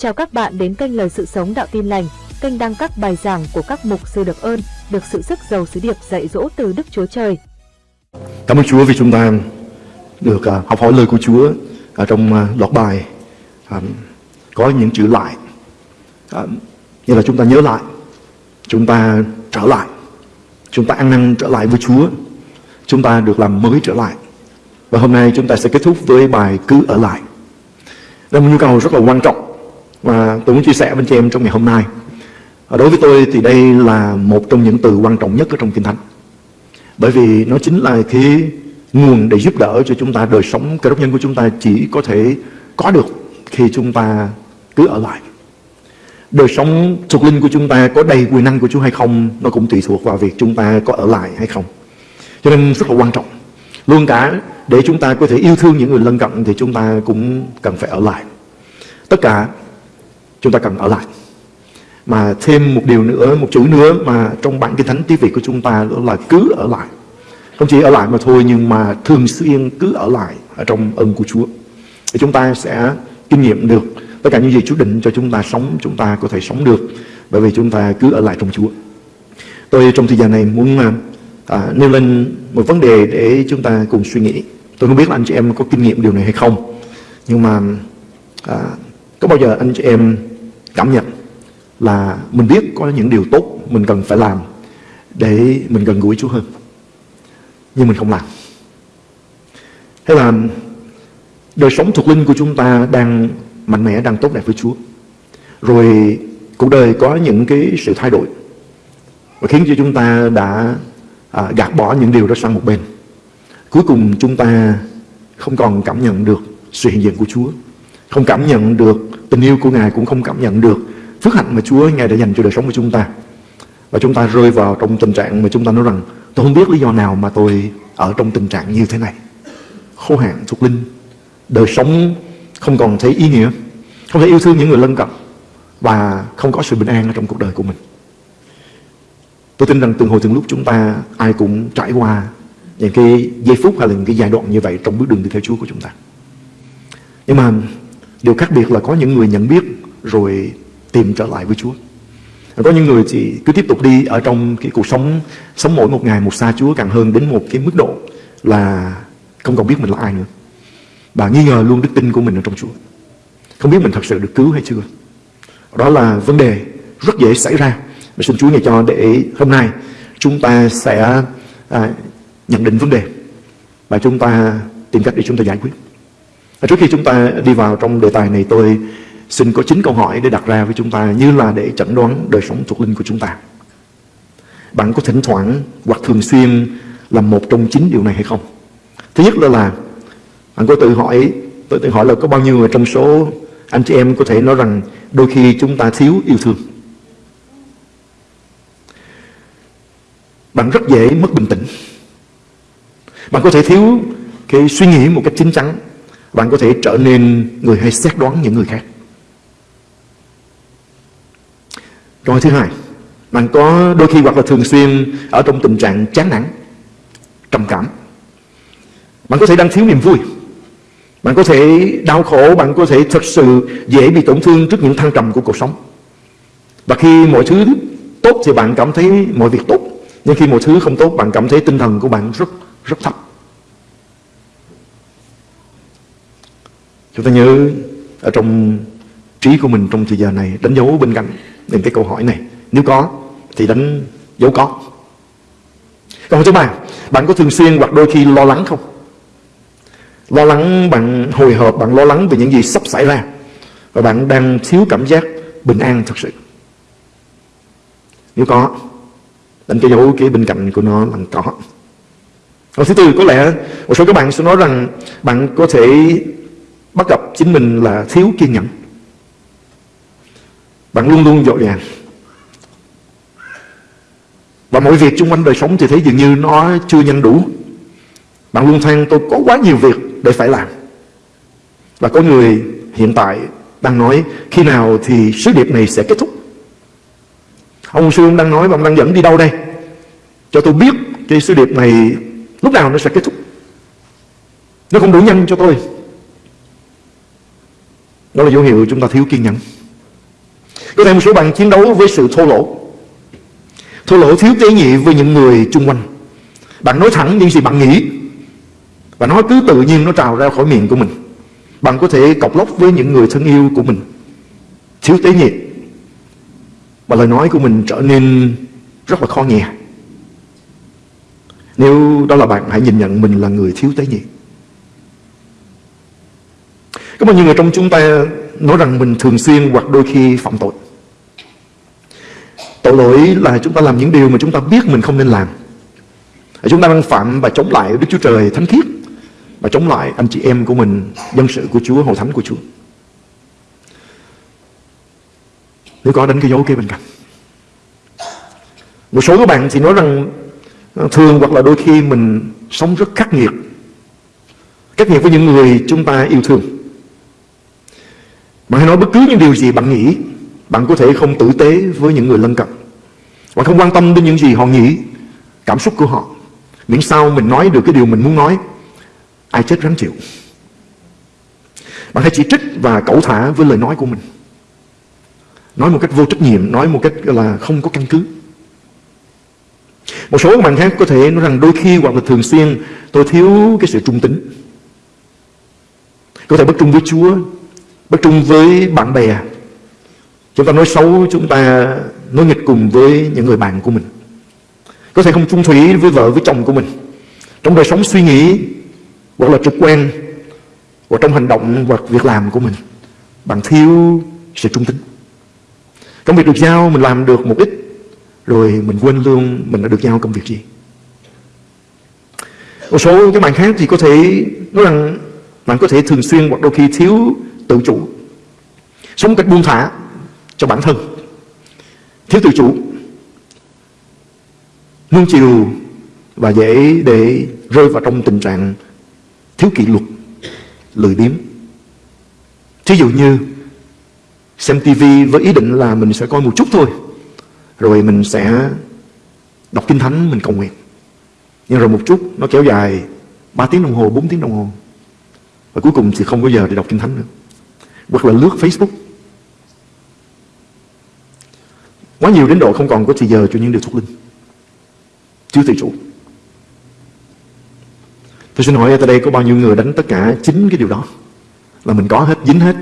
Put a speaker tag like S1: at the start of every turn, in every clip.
S1: Chào các bạn đến kênh Lời Sự Sống Đạo Tin Lành, kênh đăng các bài giảng của các mục sư được ơn, được sự sức giàu sứ điệp dạy dỗ từ Đức Chúa Trời.
S2: Cảm ơn Chúa vì chúng ta được à, học hỏi lời của Chúa ở trong à, loạt bài có những chữ lại. Như là chúng ta nhớ lại chúng ta trở lại chúng ta ăn năn trở lại với Chúa chúng ta được làm mới trở lại. Và hôm nay chúng ta sẽ kết thúc với bài cứ ở lại. Đây là một nhu cầu rất là quan trọng và tôi muốn chia sẻ với chị em trong ngày hôm nay. Ờ, đối với tôi thì đây là một trong những từ quan trọng nhất ở trong Kinh Thánh. Bởi vì nó chính là cái nguồn để giúp đỡ cho chúng ta, đời sống cơ đốc nhân của chúng ta chỉ có thể có được khi chúng ta cứ ở lại. Đời sống thuộc linh của chúng ta có đầy quyền năng của Chúa hay không, nó cũng tùy thuộc vào việc chúng ta có ở lại hay không. Cho nên rất là quan trọng. Luôn cả để chúng ta có thể yêu thương những người lân cận thì chúng ta cũng cần phải ở lại. Tất cả chúng ta cần ở lại. Mà thêm một điều nữa một chữ nữa mà trong bản kinh thánh tiếng việt của chúng ta đó là cứ ở lại. Không chỉ ở lại mà thôi nhưng mà thường xuyên cứ ở lại ở trong ơn của Chúa. Thì chúng ta sẽ kinh nghiệm được tất cả những gì Chúa định cho chúng ta sống chúng ta có thể sống được. Bởi vì chúng ta cứ ở lại trong Chúa. Tôi trong thời gian này muốn à, à nêu lên một vấn đề để chúng ta cùng suy nghĩ. Tôi không biết là anh chị em có kinh nghiệm điều này hay không. Nhưng mà à, có bao giờ anh chị em cảm nhận là mình biết có những điều tốt mình cần phải làm để mình gần gũi Chúa hơn nhưng mình không làm? Hay là đời sống thuộc linh của chúng ta đang mạnh mẽ đang tốt đẹp với Chúa rồi cuộc đời có những cái sự thay đổi và khiến cho chúng ta đã à, gạt bỏ những điều đó sang một bên cuối cùng chúng ta không còn cảm nhận được sự hiện diện của Chúa không cảm nhận được tình yêu của Ngài cũng không cảm nhận được phước hạnh mà Chúa Ngài đã dành cho đời sống của chúng ta. Và chúng ta rơi vào trong tình trạng mà chúng ta nói rằng, tôi không biết lý do nào mà tôi ở trong tình trạng như thế này. Khô hạn thuộc linh, đời sống không còn thấy ý nghĩa, không thể yêu thương những người lân cận và không có sự bình an ở trong cuộc đời của mình. Tôi tin rằng từng hồi từng lúc chúng ta ai cũng trải qua những cái giây phút hay là những cái giai đoạn như vậy trong bước đường đi theo Chúa của chúng ta. Nhưng mà điều khác biệt là có những người nhận biết rồi tìm trở lại với Chúa. Có những người thì cứ tiếp tục đi ở trong cái cuộc sống sống mỗi một ngày một xa Chúa càng hơn đến một cái mức độ là không còn biết mình là ai nữa. Và nghi ngờ luôn đức tin của mình ở trong Chúa. Không biết mình thật sự được cứu hay chưa. Đó là vấn đề rất dễ xảy ra. Và xin Chúa ngày cho để hôm nay chúng ta sẽ à, nhận định vấn đề. Và chúng ta tìm cách để chúng ta giải quyết trước khi chúng ta đi vào trong đề tài này tôi xin có chín câu hỏi để đặt ra với chúng ta như là để chẩn đoán đời sống thuộc linh của chúng ta. Bạn có thỉnh thoảng hoặc thường xuyên làm một trong chín điều này hay không? Thứ nhất là là bạn có tự hỏi, tôi tự hỏi là có bao nhiêu người trong số anh chị em có thể nói rằng đôi khi chúng ta thiếu yêu thương. Bạn rất dễ mất bình tĩnh. Bạn có thể thiếu cái suy nghĩ một cách chính chắn. Bạn có thể trở nên người hay xét đoán những người khác. Rồi thứ hai, bạn có đôi khi hoặc là thường xuyên ở trong tình trạng chán nản, trầm cảm. Bạn có thể đang thiếu niềm vui. Bạn có thể đau khổ, bạn có thể thật sự dễ bị tổn thương trước những thăng trầm của cuộc sống. Và khi mọi thứ tốt thì bạn cảm thấy mọi việc tốt. Nhưng khi mọi thứ không tốt, bạn cảm thấy tinh thần của bạn rất rất thấp. Chúng ta nhớ ở trong trí của mình trong thời giờ này, đánh dấu bên cạnh những cái câu hỏi này. Nếu có, thì đánh dấu có. Còn thứ ba, bạn có thường xuyên hoặc đôi khi lo lắng không? Lo lắng bạn hồi hộp, bạn lo lắng về những gì sắp xảy ra và bạn đang thiếu cảm giác bình an thật sự. Nếu có, đánh cái dấu cái bên cạnh của nó bằng có câu thứ tư, có lẽ một số các bạn sẽ nói rằng bạn có thể bắt gặp chính mình là thiếu kiên nhẫn. Bạn luôn luôn dội vàng Và mọi việc xung quanh đời sống thì thấy dường như nó chưa nhanh đủ. Bạn luôn than tôi có quá nhiều việc để phải làm. Và có người hiện tại đang nói, khi nào thì sứ điệp này sẽ kết thúc? Ông sư đang nói và ông đang dẫn đi đâu đây? Cho tôi biết cái sứ điệp này lúc nào nó sẽ kết thúc. Nó không đủ nhanh cho tôi đó là dấu hiệu chúng ta thiếu kiên nhẫn. Có thể một số bạn chiến đấu với sự thô lỗ. Thô lỗ thiếu tế nhị với những người chung quanh. Bạn nói thẳng những gì bạn nghĩ. Và nó cứ tự nhiên nó trào ra khỏi miệng của mình. Bạn có thể cọc lóc với những người thân yêu của mình. Thiếu tế nhị. Và lời nói của mình trở nên rất là khó nghe. Nếu đó là bạn, hãy nhìn nhận mình là người thiếu tế nhị. Có bao nhiêu người trong chúng ta nói rằng mình thường xuyên hoặc đôi khi phạm tội? Tội lỗi là chúng ta làm những điều mà chúng ta biết mình không nên làm. Chúng ta đang phạm và chống lại Đức Chúa Trời thánh khiết Và chống lại anh chị em của mình Dân sự của Chúa, hội thánh của Chúa. Nếu có đánh cái dấu kia bên cạnh. Một số các bạn thì nói rằng ờ, Thường hoặc là đôi khi mình sống rất khắc nghiệt. Khắc nghiệt với những người chúng ta yêu thương. Bạn hãy nói bất cứ những điều gì bạn nghĩ. Bạn có thể không tử tế với những người lân cận. Bạn không quan tâm đến những gì họ nghĩ, Cảm xúc của họ. Miễn sao mình nói được cái điều mình muốn nói, Ai chết ráng chịu. Bạn hãy chỉ trích và cẩu thả với lời nói của mình. Nói một cách vô trách nhiệm, Nói một cách là, không có căn cứ. Một số bạn khác có thể nói rằng Đôi khi hoặc là thường xuyên Tôi thiếu cái sự trung tính. Có thể bất trung với Chúa Bất trung với bạn bè. Chúng ta nói xấu, Chúng ta nói nghịch cùng với những người bạn của mình. Có thể không chung thủy với vợ, với chồng của mình. Trong đời sống suy nghĩ, Hoặc là trực quan, Hoặc trong hành động, hoặc việc làm của mình, Bạn thiếu sự trung tính. Công việc được giao, mình làm được một ít, Rồi mình quên luôn Mình đã được giao công việc gì. Một số các bạn khác thì có thể Nói rằng Bạn có thể thường xuyên hoặc đôi khi thiếu tự chủ Sống cách buông thả Cho bản thân Thiếu tự chủ nuông chiều và dễ để rơi vào trong tình trạng thiếu kỷ luật, lười biếng. Thí dụ như xem tivi với ý định là mình sẽ coi một chút thôi, rồi mình sẽ đọc kinh thánh, mình cầu nguyện. Nhưng rồi một chút nó kéo dài 3 tiếng đồng hồ, 4 tiếng đồng hồ. Và cuối cùng thì không có giờ để đọc kinh thánh nữa. Hoặc là lướt Facebook. Quá nhiều đến độ không còn có thời giờ cho những điều thuộc linh. Chưa tự chủ. Tôi xin hỏi ở đây có bao nhiêu người đánh tất cả chính cái điều đó? Là mình có hết, dính hết.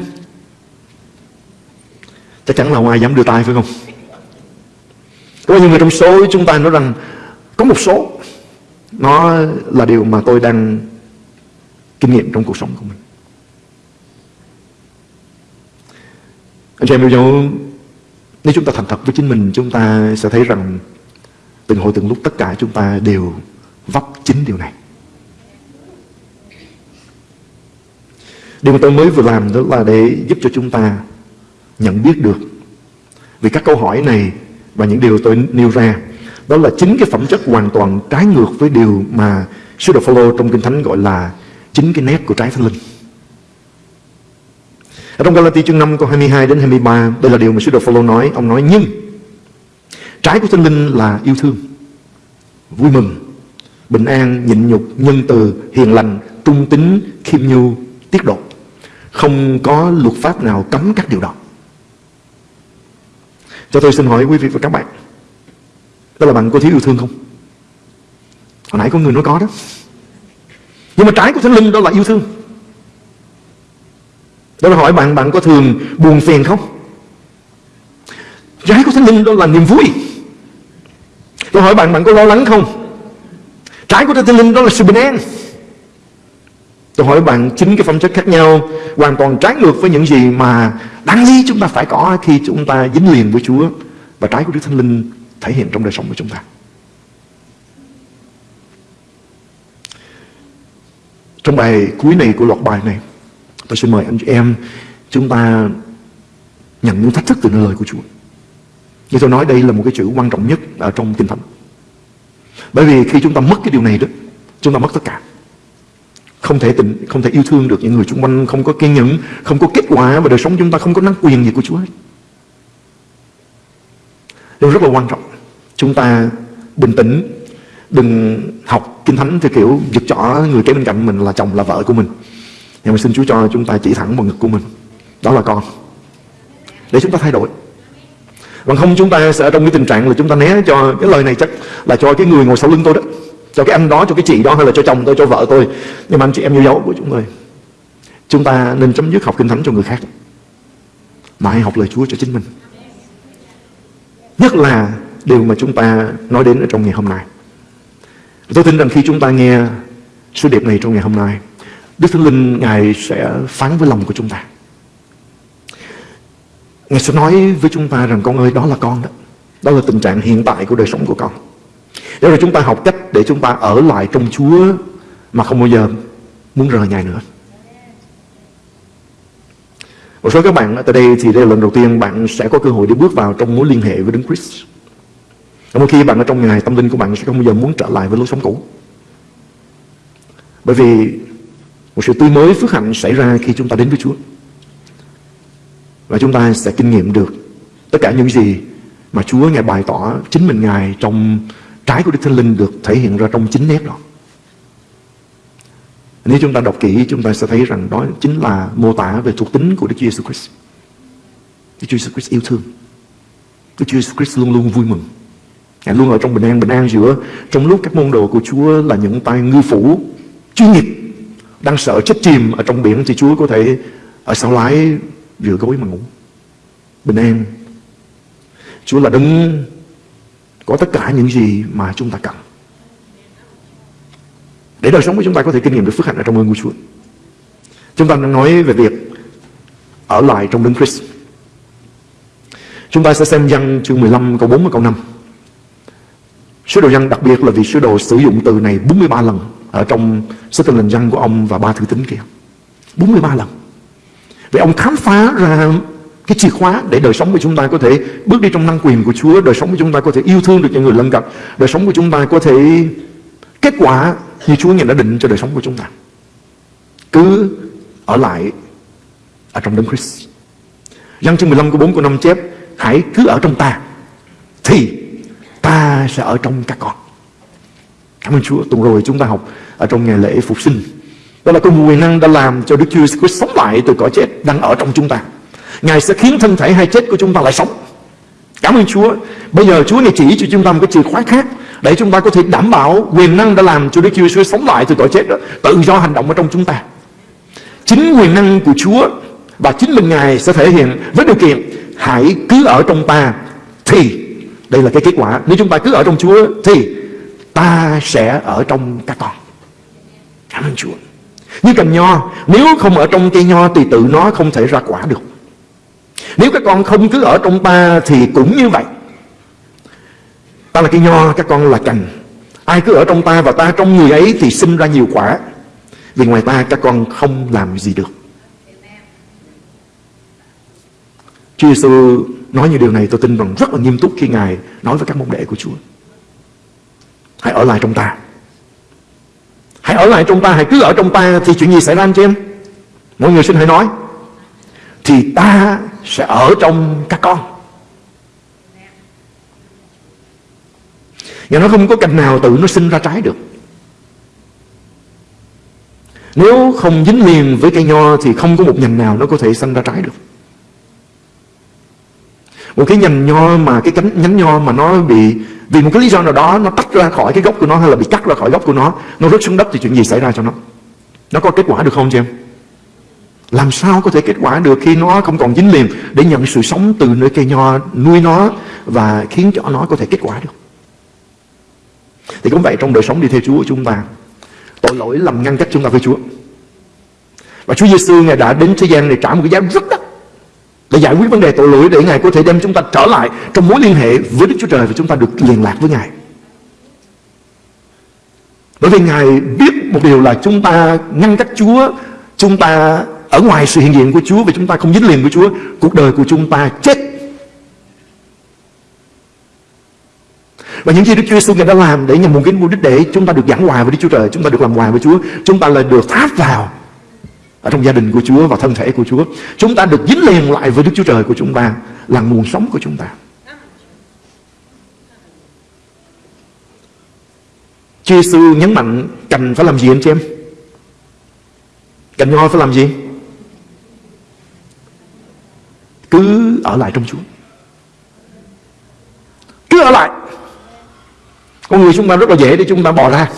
S2: Chắc chắn là không ai dám đưa tay phải không? Có bao nhiêu người trong số chúng ta nói rằng Có một số Nó là điều mà tôi đang Kinh nghiệm trong cuộc sống của mình. Anh chị em yêu dấu Nếu chúng ta thành thật với chính mình, Chúng ta sẽ thấy rằng Từng hồi từng lúc tất cả chúng ta đều vấp chính điều này. Điều mà tôi mới vừa làm đó là để giúp cho chúng ta nhận biết được Vì các câu hỏi này và những điều tôi nêu ra, Đó là chính cái phẩm chất hoàn toàn trái ngược với điều mà Sư Đồ Phaolô trong Kinh Thánh gọi là chính cái nét của trái thánh linh ở trong Galati chương 5 câu 22 đến 23 Đây là điều mà Sư Đồ Phaolô nói. Ông nói nhưng Trái của Thánh Linh là yêu thương Vui mừng Bình an, nhịn nhục, nhân từ, hiền lành Trung tính, khiêm nhu, tiết độ. Không có luật pháp nào cấm các điều đó. Cho tôi xin hỏi quý vị và các bạn Đó là bạn có thiếu yêu thương không? Hồi nãy có người nói có đó. Nhưng mà trái của Thánh Linh đó là yêu thương. Đó là hỏi bạn Bạn có thường buồn phiền không? Trái của Thánh Linh đó là niềm vui Tôi hỏi bạn, bạn có lo lắng không? Trái của Thánh Linh đó là sự bình an Tôi hỏi bạn chính cái phẩm chất khác nhau Hoàn toàn trái ngược với những gì mà Đáng lý chúng ta phải có Khi chúng ta dính liền với Chúa Và trái của Đức Thánh Linh thể hiện trong đời sống của chúng ta Trong bài cuối này của loạt bài này Tôi xin mời anh chị em Chúng ta nhận những thách thức từ lời của Chúa như tôi nói đây là một cái chữ quan trọng nhất ở trong Kinh Thánh. Bởi vì khi chúng ta mất cái điều này đó, chúng ta mất tất cả. Không thể tình, không thể yêu thương được những người xung quanh, không có kiên nhẫn, không có kết quả và đời sống chúng ta không có năng quyền gì của Chúa hết. Điều rất là quan trọng. Chúng ta bình tĩnh, đừng học Kinh Thánh theo kiểu giật chỏ người kế bên cạnh mình là chồng là vợ của mình. Nhưng mà xin Chúa cho chúng ta chỉ thẳng vào ngực của mình. Đó là con. Để chúng ta thay đổi. Bằng không chúng ta sẽ trong cái tình trạng là chúng ta né cho cái lời này chắc là cho cái người ngồi sau lưng tôi đó. Cho cái anh đó, cho cái chị đó hay là cho chồng tôi, cho vợ tôi. Nhưng mà anh chị em yêu dấu của chúng tôi. Chúng ta nên chấm dứt học kinh thánh cho người khác. Mà hãy học lời Chúa cho chính mình. Nhất là điều mà chúng ta nói đến ở trong ngày hôm nay. Tôi tin rằng khi chúng ta nghe sứ điệp này trong ngày hôm nay, Đức Thánh Linh, Ngài sẽ phán với lòng của chúng ta. Ngài sẽ nói với chúng ta rằng, con ơi, đó là con đó. Đó là tình trạng hiện tại của đời sống của con. Để rồi chúng ta học cách để chúng ta ở lại trong Chúa mà không bao giờ muốn rời Ngài nữa. Một số các bạn tại đây thì đây là lần đầu tiên bạn sẽ có cơ hội để bước vào trong mối liên hệ với Đấng Christ. một khi bạn ở trong ngài, tâm linh của bạn sẽ không bao giờ muốn trở lại với lối sống cũ. Bởi vì một sự tươi mới phước hạnh xảy ra khi chúng ta đến với Chúa. Và chúng ta sẽ kinh nghiệm được tất cả những gì mà Chúa Ngài bày tỏ chính mình Ngài trong trái của Đức Thánh Linh được thể hiện ra trong chính nét đó. Nếu chúng ta đọc kỹ chúng ta sẽ thấy rằng đó chính là mô tả về thuộc tính của Đức Chúa Jesus Christ. Đức Chúa Jesus Christ yêu thương. Đức Chúa Jesus Christ luôn luôn vui mừng. Ngài luôn ở trong bình an, bình an giữa trong lúc các môn đồ của Chúa là những tay ngư phủ chuyên nghiệp đang sợ chết chìm ở trong biển thì Chúa có thể ờ, ở sau lái rửa gối mà ngủ. Bình an. Chúa là đấng có tất cả những gì mà chúng ta cần. Để đời sống của chúng ta có thể kinh nghiệm được phước hạnh ở trong ơn của Chúa. Chúng ta đang nói về việc ở lại trong đấng Christ. Chúng ta sẽ xem văn chương 15 câu 4 và câu 5. Sứ đồ văn đặc biệt là vì sứ đồ sử dụng từ này 43 lần ở trong sách tinh lành răng của ông và ba thư tín kia. 43 lần. Vậy ông khám phá ra cái chìa khóa để đời sống của chúng ta có thể bước đi trong năng quyền của Chúa, đời sống của chúng ta có thể yêu thương được những người lân cận, đời sống của chúng ta có thể kết quả như Chúa đã định cho đời sống của chúng ta. Cứ ở lại ở trong đấng Christ. Giăng chương 15 của 4 của năm chép Hãy cứ ở trong ta Thì ta sẽ ở trong các con Cảm ơn Chúa. Tuần rồi chúng ta học ở trong ngày lễ phục sinh. Đó là công quyền năng đã làm cho Đức Chúa Christ sống lại từ cõi chết đang ở trong chúng ta. Ngài sẽ khiến thân thể hay chết của chúng ta lại sống. Cảm ơn Chúa. Bây giờ Chúa này chỉ cho chúng ta một cái chìa khóa khác Để chúng ta có thể đảm bảo quyền năng đã làm cho Đức Chúa Christ sống lại từ cõi chết đó, Tự do hành động ở trong chúng ta. Chính quyền năng của Chúa Và chính mình Ngài sẽ thể hiện với điều kiện Hãy cứ ở trong ta Thì. Đây là cái kết quả. Nếu chúng ta cứ ở trong Chúa Thì ta sẽ ở trong các con. Cảm ơn Chúa. Như cành nho, Nếu không ở trong cây nho thì tự nó không thể ra quả được. Nếu các con không cứ ở trong ta Thì cũng như vậy. Ta là cây nho Các con là cành. Ai cứ ở trong ta và ta trong người ấy Thì sinh ra nhiều quả. Vì ngoài ta, các con không làm gì được. Chúa Giêsu nói như điều này, tôi tin rằng rất là nghiêm túc khi Ngài nói với các môn đệ của Chúa. Hãy ở lại trong ta. Hãy ở lại trong ta, hãy cứ ở trong ta thì chuyện gì xảy ra anh chị em? Mọi người xin hãy nói. Thì ta sẽ ở trong các con. Và nó không có cành nào tự nó sinh ra trái được. Nếu không dính liền với cây nho thì không có một nhành nào nó có thể sinh ra trái được. Một cái nhành nho mà, cái cánh nhánh nho mà nó bị, vì một cái lý do nào đó nó tách ra khỏi cái gốc của nó hay là bị cắt ra khỏi gốc của nó nó rớt xuống đất thì chuyện gì xảy ra cho nó? Nó có kết quả được không chị em? Làm sao có thể kết quả được khi nó không còn dính liền để nhận sự sống từ nơi cây nho, nuôi nó và khiến cho nó có thể kết quả được? Thì cũng vậy, trong đời sống đi theo Chúa của chúng ta, tội lỗi làm ngăn cách chúng ta với Chúa. Và Chúa Giêsu ngài đã đến thế gian này trả một cái giá rất đắt để giải quyết vấn đề tội lỗi để Ngài có thể đem chúng ta trở lại trong mối liên hệ với Đức Chúa Trời và chúng ta được liên lạc với Ngài. Bởi vì Ngài biết một điều là chúng ta ngăn cách Chúa, chúng ta ở ngoài sự hiện diện của Chúa và chúng ta không dính liền với Chúa, cuộc đời của chúng ta chết. Và những gì Đức Chúa Giêsu Ngài đã làm để nhằm mục đích mục đích để chúng ta được giảng hòa với Đức Chúa Trời, chúng ta được làm hòa với Chúa, chúng ta là được tháp vào ở trong gia đình của Chúa và thân thể của Chúa. Chúng ta được dính liền lại với Đức Chúa Trời của chúng ta, là nguồn sống của chúng ta. Chúa sư nhấn mạnh cần phải làm gì anh chị em? Cần ngôi phải làm gì? Cứ ở lại trong Chúa. Cứ ở lại. Con người chúng ta rất là dễ để chúng ta bỏ ra.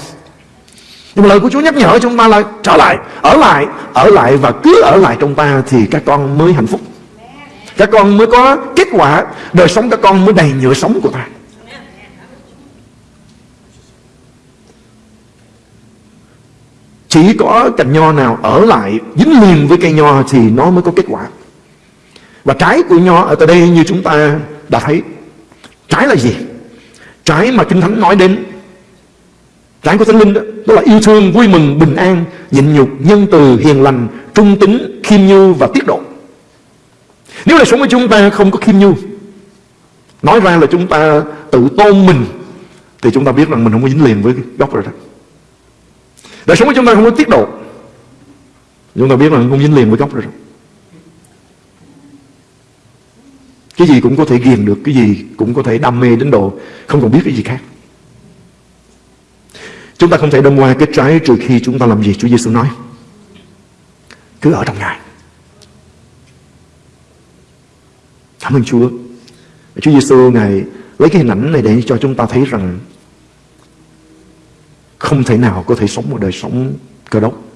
S2: Nhưng mà lời của Chúa nhắc nhở chúng ta là trở lại Ở lại, ở lại và cứ ở lại trong ta Thì các con mới hạnh phúc Các con mới có kết quả Đời sống các con mới đầy nhựa sống của ta Chỉ có cành nho nào ở lại dính liền với cây nho thì nó mới có kết quả. Và trái của nho ở tại đây như chúng ta đã thấy. Trái là gì? Trái mà Kinh Thánh nói đến Trạng của Thánh Linh đó, đó là yêu thương, vui mừng, bình an, nhịn nhục, nhân từ, hiền lành, trung tính, khiêm nhu và tiết độ. Nếu là sống của chúng ta không có khiêm nhu, nói ra là chúng ta tự tôn mình, thì chúng ta biết rằng mình không có dính liền với gốc rồi đó. Đời sống của chúng ta không có tiết độ Chúng ta biết rằng không dính liền với gốc rồi Cái gì cũng có thể ghiền được Cái gì cũng có thể đam mê đến độ Không còn biết cái gì khác Chúng ta không thể đâm qua cái trái Trừ khi chúng ta làm gì Chúa Giêsu nói Cứ ở trong Ngài Cảm ơn Chúa Chúa Giêsu Ngài lấy cái hình ảnh này để cho chúng ta thấy rằng không thể nào có thể sống một đời sống cơ đốc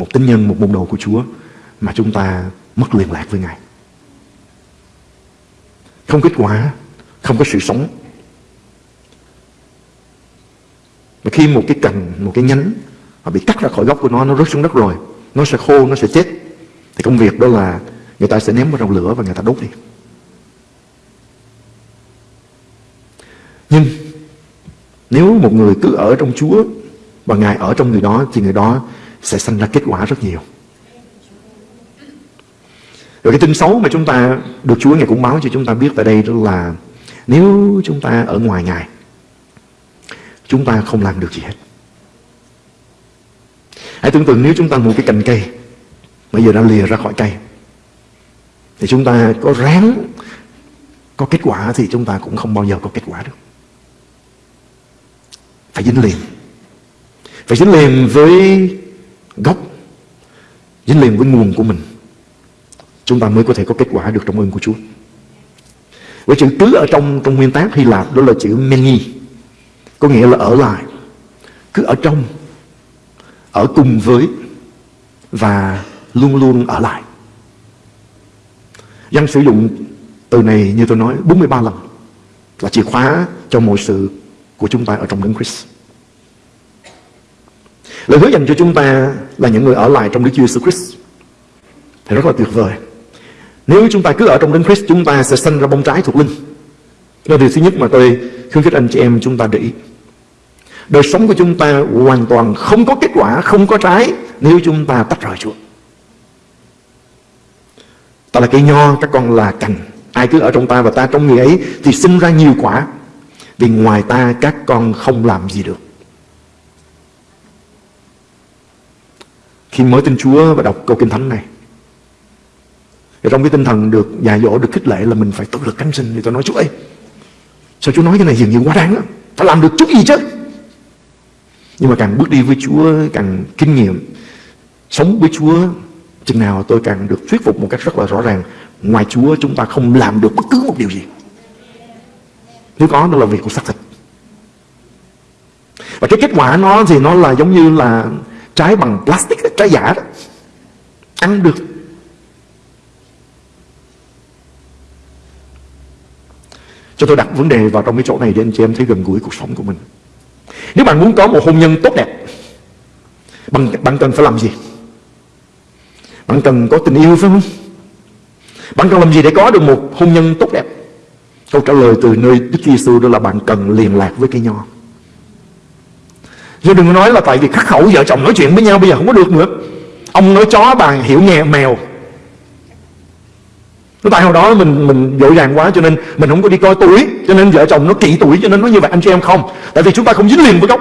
S2: một tín nhân, một môn đồ của Chúa mà chúng ta mất liên lạc với Ngài. Không kết quả, không có sự sống. Mà khi một cái cành, một cái nhánh mà bị cắt ra khỏi gốc của nó, nó rớt xuống đất rồi, nó sẽ khô, nó sẽ chết. Thì công việc đó là người ta sẽ ném vào trong lửa và người ta đốt đi. Nhưng nếu một người cứ ở trong Chúa và Ngài ở trong người đó thì người đó sẽ sanh ra kết quả rất nhiều. Rồi cái tin xấu mà chúng ta được Chúa Ngài cũng báo cho chúng ta biết tại đây đó là nếu chúng ta ở ngoài Ngài chúng ta không làm được gì hết. Hãy tưởng tượng nếu chúng ta một cái cành cây, bây giờ đã lìa ra khỏi cây, thì chúng ta có ráng có kết quả thì chúng ta cũng không bao giờ có kết quả được. Phải dính liền. Phải dính liền với gốc, dính liền với nguồn của mình. Chúng ta mới có thể có kết quả được trong ơn của Chúa. Với chữ cứ ở trong trong nguyên tác Hy Lạp, đó là chữ meni có nghĩa là ở lại, cứ ở trong, ở cùng với và luôn luôn ở lại Dân sử dụng từ này như tôi nói 43 lần là chìa khóa cho mọi sự của chúng ta ở trong Đấng Christ. Lời hứa dành cho chúng ta là những người ở lại trong Đức Chúa Jesus Christ thì rất là tuyệt vời. Nếu chúng ta cứ ở trong Đấng Christ, chúng ta sẽ sinh ra bông trái thuộc linh. Đó là điều thứ nhất mà tôi khuyến khích anh chị em chúng ta để ý. Đời sống của chúng ta hoàn toàn không có kết quả, không có trái nếu chúng ta tách rời Chúa. Ta là cây nho, các con là cành. Ai cứ ở trong ta và ta trong người ấy thì sinh ra nhiều quả. Vì ngoài ta các con không làm gì được Khi mới tin Chúa và đọc câu Kinh Thánh này thì Trong cái tinh thần được dạy dỗ, được khích lệ là mình phải tự lực cánh sinh Thì tôi nói Chúa ơi Sao Chúa nói cái này dường như quá đáng lắm. Phải làm được chút gì chứ? Nhưng mà càng bước đi với Chúa Càng kinh nghiệm Sống với Chúa Chừng nào tôi càng được thuyết phục một cách rất là rõ ràng Ngoài Chúa chúng ta không làm được bất cứ một điều gì. Nếu có nó là việc của xác thịt. Và cái kết quả nó thì nó là giống như là Trái bằng plastic, trái giả đó. Ăn được Cho tôi đặt vấn đề vào trong cái chỗ này Để anh chị em thấy gần gũi cuộc sống của mình Nếu bạn muốn có một hôn nhân tốt đẹp Bạn, bạn cần phải làm gì Bạn cần có tình yêu phải không Bạn cần làm gì để có được một hôn nhân tốt đẹp Câu trả lời từ nơi Đức Giêsu đó là bạn cần liên lạc với cây nho. Rồi đừng nói là tại vì khắc khẩu vợ chồng nói chuyện với nhau bây giờ không có được nữa. Ông nói chó bà hiểu nghe mèo. Nó tại hồi đó mình mình dội vàng quá cho nên mình không có đi coi tuổi, Cho nên vợ chồng nó kỵ tuổi, cho nên nó như vậy, anh chị em không? Tại vì chúng ta không dính liền với gốc.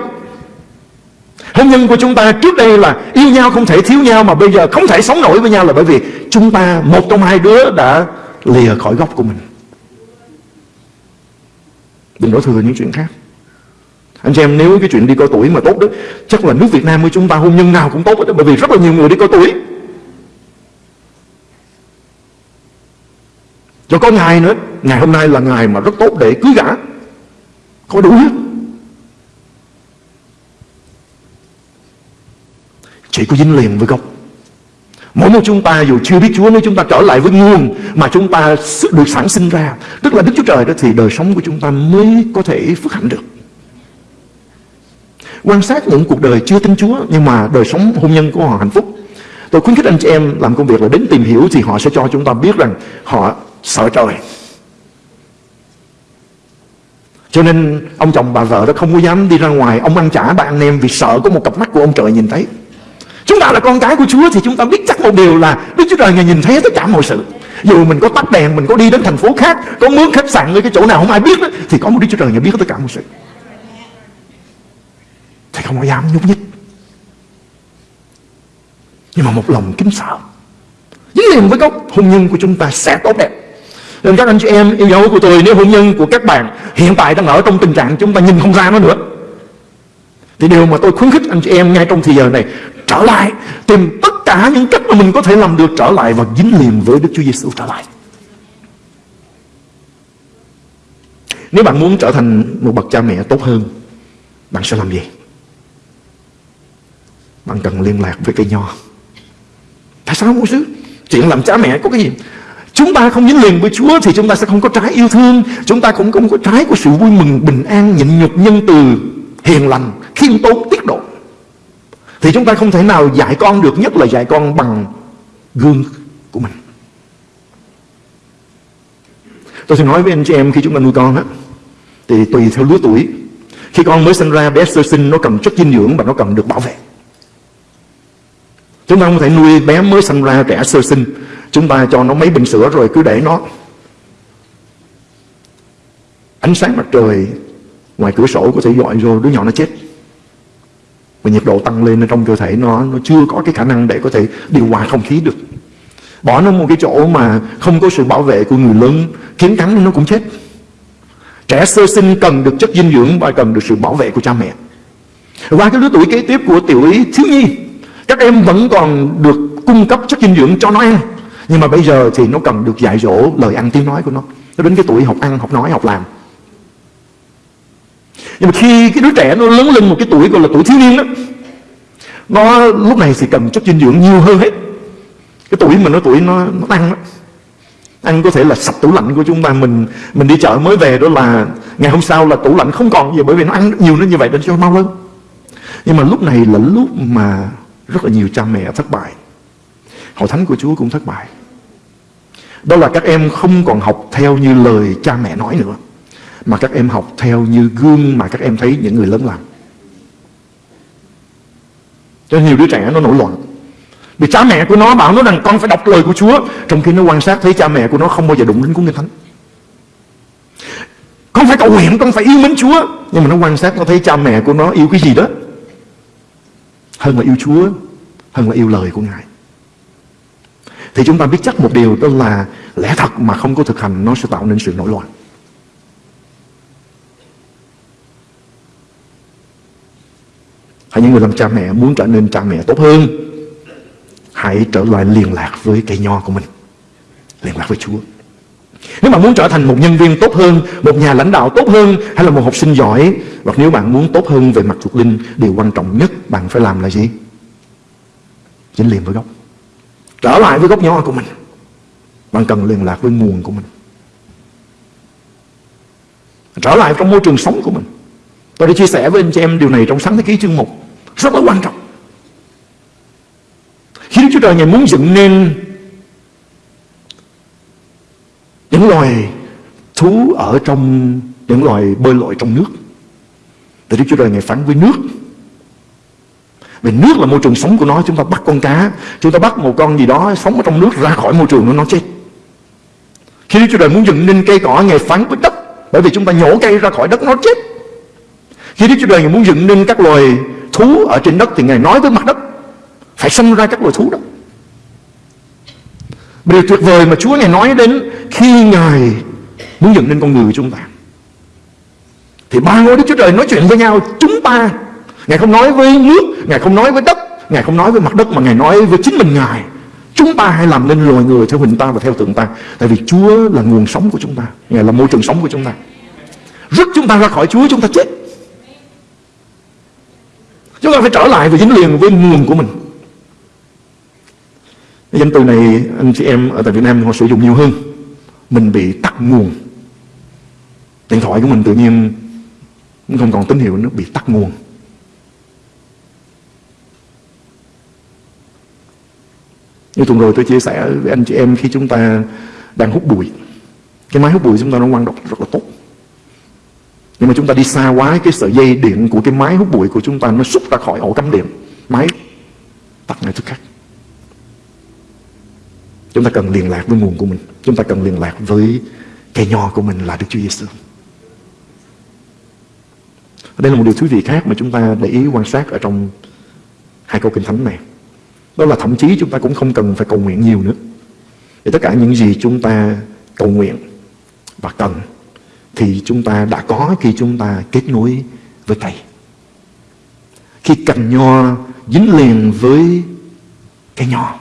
S2: Hôn nhân của chúng ta trước đây là yêu nhau không thể thiếu nhau Mà bây giờ không thể sống nổi với nhau là bởi vì Chúng ta, một trong hai đứa đã lìa khỏi gốc của mình. Đừng đổ thừa những chuyện khác. Anh chị em, nếu cái chuyện đi coi tuổi mà tốt đó, Chắc là nước Việt Nam của chúng ta hôn nhân nào cũng tốt đó, Bởi vì rất là nhiều người đi coi tuổi. cho có ngày nữa, Ngày hôm nay là ngày mà rất tốt để cưới gã Có đủ hết chỉ có dính liền với gốc. Mỗi một chúng ta dù chưa biết Chúa, Nếu chúng ta trở lại với nguồn Mà chúng ta được sản sinh ra, Tức là Đức Chúa Trời đó, Thì đời sống của chúng ta mới có thể phước hạnh được. Quan sát những cuộc đời chưa tin Chúa, Nhưng mà đời sống hôn nhân của họ hạnh phúc. Tôi khuyến khích anh chị em làm công việc là đến tìm hiểu Thì họ sẽ cho chúng ta biết rằng Họ sợ trời. Cho nên ông chồng bà vợ đó không có dám đi ra ngoài Ông ăn trả bà anh em vì sợ có một cặp mắt của ông trời nhìn thấy. Chúng ta là con cái của Chúa Thì chúng ta biết chắc một điều là Đức Chúa Trời Ngài nhìn thấy tất cả mọi sự. Dù mình có tắt đèn Mình có đi đến thành phố khác Có mướn khách sạn ở cái chỗ nào không ai biết đó, Thì có một Đức Chúa Trời Ngài biết tất cả mọi sự. Thì không có dám nhúc nhích. Nhưng mà một lòng kính sợ. Dính liền với gốc hôn nhân của chúng ta sẽ tốt đẹp nên các anh chị em yêu dấu của tôi, Nếu hôn nhân của các bạn hiện tại đang ở trong tình trạng Chúng ta nhìn không ra nó nữa, Thì điều mà tôi khuyến khích anh chị em ngay trong thời giờ này, Trở lại, Tìm tất cả những cách mà mình có thể làm được trở lại Và dính liền với Đức Chúa Giêsu trở lại Nếu bạn muốn trở thành một bậc cha mẹ tốt hơn, Bạn sẽ làm gì? Bạn cần liên lạc với cây nho Tại sao không sứ? Chuyện làm cha mẹ có cái gì? Chúng ta không dính liền với Chúa Thì chúng ta sẽ không có trái yêu thương. Chúng ta cũng không có trái của sự vui mừng Bình an, nhịn nhục, nhân từ Hiền lành, khiêm tốn, tiết độ. Thì chúng ta không thể nào dạy con được Nhất là dạy con bằng gương của mình. Tôi sẽ nói với anh chị em Khi chúng ta nuôi con á Thì tùy theo lứa tuổi. Khi con mới sinh ra bé sơ sinh Nó cần chất dinh dưỡng và nó cần được bảo vệ. Chúng ta không thể nuôi bé mới sinh ra trẻ sơ sinh. Chúng ta cho nó mấy bình sữa rồi cứ để nó. Ánh sáng mặt trời Ngoài cửa sổ có thể dọi vô, đứa nhỏ nó chết. Và nhiệt độ tăng lên trong cơ thể nó Nó chưa có cái khả năng để có thể điều hòa không khí được. Bỏ nó một cái chỗ mà không có sự bảo vệ của người lớn, Kiến cắn nó cũng chết. Trẻ sơ sinh cần được chất dinh dưỡng Và cần được sự bảo vệ của cha mẹ. Qua cái lứa tuổi kế tiếp của tiểu ý, thiếu nhi, Các em vẫn còn được cung cấp chất dinh dưỡng cho nó. ăn nhưng mà bây giờ thì nó cần được dạy dỗ lời ăn tiếng nói của nó. Nó đến cái tuổi học ăn, học nói, học làm. Nhưng mà khi cái đứa trẻ nó lớn lên một cái tuổi gọi là tuổi thiếu niên đó Nó lúc này thì cần chất dinh dưỡng nhiều hơn hết. Cái tuổi mà nó tuổi nó, nó tăng đó Ăn có thể là sạch tủ lạnh của chúng ta. Mình mình đi chợ mới về đó là Ngày hôm sau là tủ lạnh không còn gì Bởi vì nó ăn nhiều nó như vậy nên cho mau lên Nhưng mà lúc này là lúc mà Rất là nhiều cha mẹ thất bại. Hội thánh của Chúa cũng thất bại đó là các em không còn học theo như lời cha mẹ nói nữa Mà các em học theo như gương mà các em thấy những người lớn làm. Cho nhiều đứa trẻ nó nổi loạn. Vì cha mẹ của nó bảo nó rằng con phải đọc lời của Chúa. Trong khi nó quan sát thấy cha mẹ của nó không bao giờ đụng đến cuốn Kinh Thánh. Con phải cầu nguyện, con phải yêu mến Chúa. Nhưng mà nó quan sát nó thấy cha mẹ của nó yêu cái gì đó Hơn là yêu Chúa Hơn là yêu lời của Ngài thì chúng ta biết chắc một điều đó là lẽ thật mà không có thực hành, nó sẽ tạo nên sự nổi loạn. Hãy những người làm cha mẹ muốn trở nên cha mẹ tốt hơn, Hãy trở lại liên lạc với cây nho của mình, Liên lạc với Chúa Nếu bạn muốn trở thành một nhân viên tốt hơn, Một nhà lãnh đạo tốt hơn, Hay là một học sinh giỏi, Hoặc nếu bạn muốn tốt hơn về mặt thuộc linh, Điều quan trọng nhất bạn phải làm là gì? Dính liền với gốc Trở lại với gốc nho của mình. Bạn cần liên lạc với nguồn của mình. Trở lại trong môi trường sống của mình. Tôi đã chia sẻ với anh chị em điều này trong sáng thế ký chương 1 Rất là quan trọng. Khi Đức Chúa Trời Ngài muốn dựng nên Những loài thú ở trong, Những loài bơi lội trong nước, Thì Đức Chúa Trời Ngài phán với nước vì nước là môi trường sống của nó, Chúng ta bắt con cá, Chúng ta bắt một con gì đó sống ở trong nước ra khỏi môi trường nó nó chết. Khi Đức Chúa Trời muốn dựng nên cây cỏ, Ngài phán với đất, Bởi vì chúng ta nhổ cây ra khỏi đất nó chết. Khi Đức Chúa Trời muốn dựng nên các loài thú ở trên đất Thì Ngài nói với mặt đất, Phải sinh ra các loài thú đó. Điều tuyệt vời mà Chúa Ngài nói đến Khi Ngài muốn dựng nên con người của chúng ta. Thì ba ngôi Đức Chúa Trời nói chuyện với nhau, Chúng ta Ngài không nói với nước, Ngài không nói với đất, Ngài không nói với mặt đất Mà Ngài nói với chính mình Ngài Chúng ta hãy làm nên loài người theo hình ta và theo tượng ta Tại vì Chúa là nguồn sống của chúng ta Ngài là môi trường sống của chúng ta Rút chúng ta ra khỏi Chúa, chúng ta chết Chúng ta phải trở lại và dính liền với nguồn của mình Danh từ này, anh chị em ở tại Việt Nam họ sử dụng nhiều hơn. Mình bị tắt nguồn. Điện thoại của mình tự nhiên không còn tín hiệu nó bị tắt nguồn. Như tuần rồi tôi chia sẻ với anh chị em khi chúng ta đang hút bụi. Cái máy hút bụi chúng ta nó quan độc rất là tốt. Nhưng mà chúng ta đi xa quá, cái sợi dây điện của cái máy hút bụi của chúng ta nó xúc ra khỏi ổ cắm điện. Máy tắt ngay tức khắc. Chúng ta cần liên lạc với nguồn của mình. Chúng ta cần liên lạc với cây nho của mình là Đức Chúa Giêsu. Đây là một điều thú vị khác mà chúng ta để ý quan sát ở trong hai câu kinh thánh này. Đó là thậm chí chúng ta cũng không cần phải cầu nguyện nhiều nữa. Thì tất cả những gì chúng ta cầu nguyện và cần thì chúng ta đã có khi chúng ta kết nối với cây. Khi cành nho dính liền với cây nho,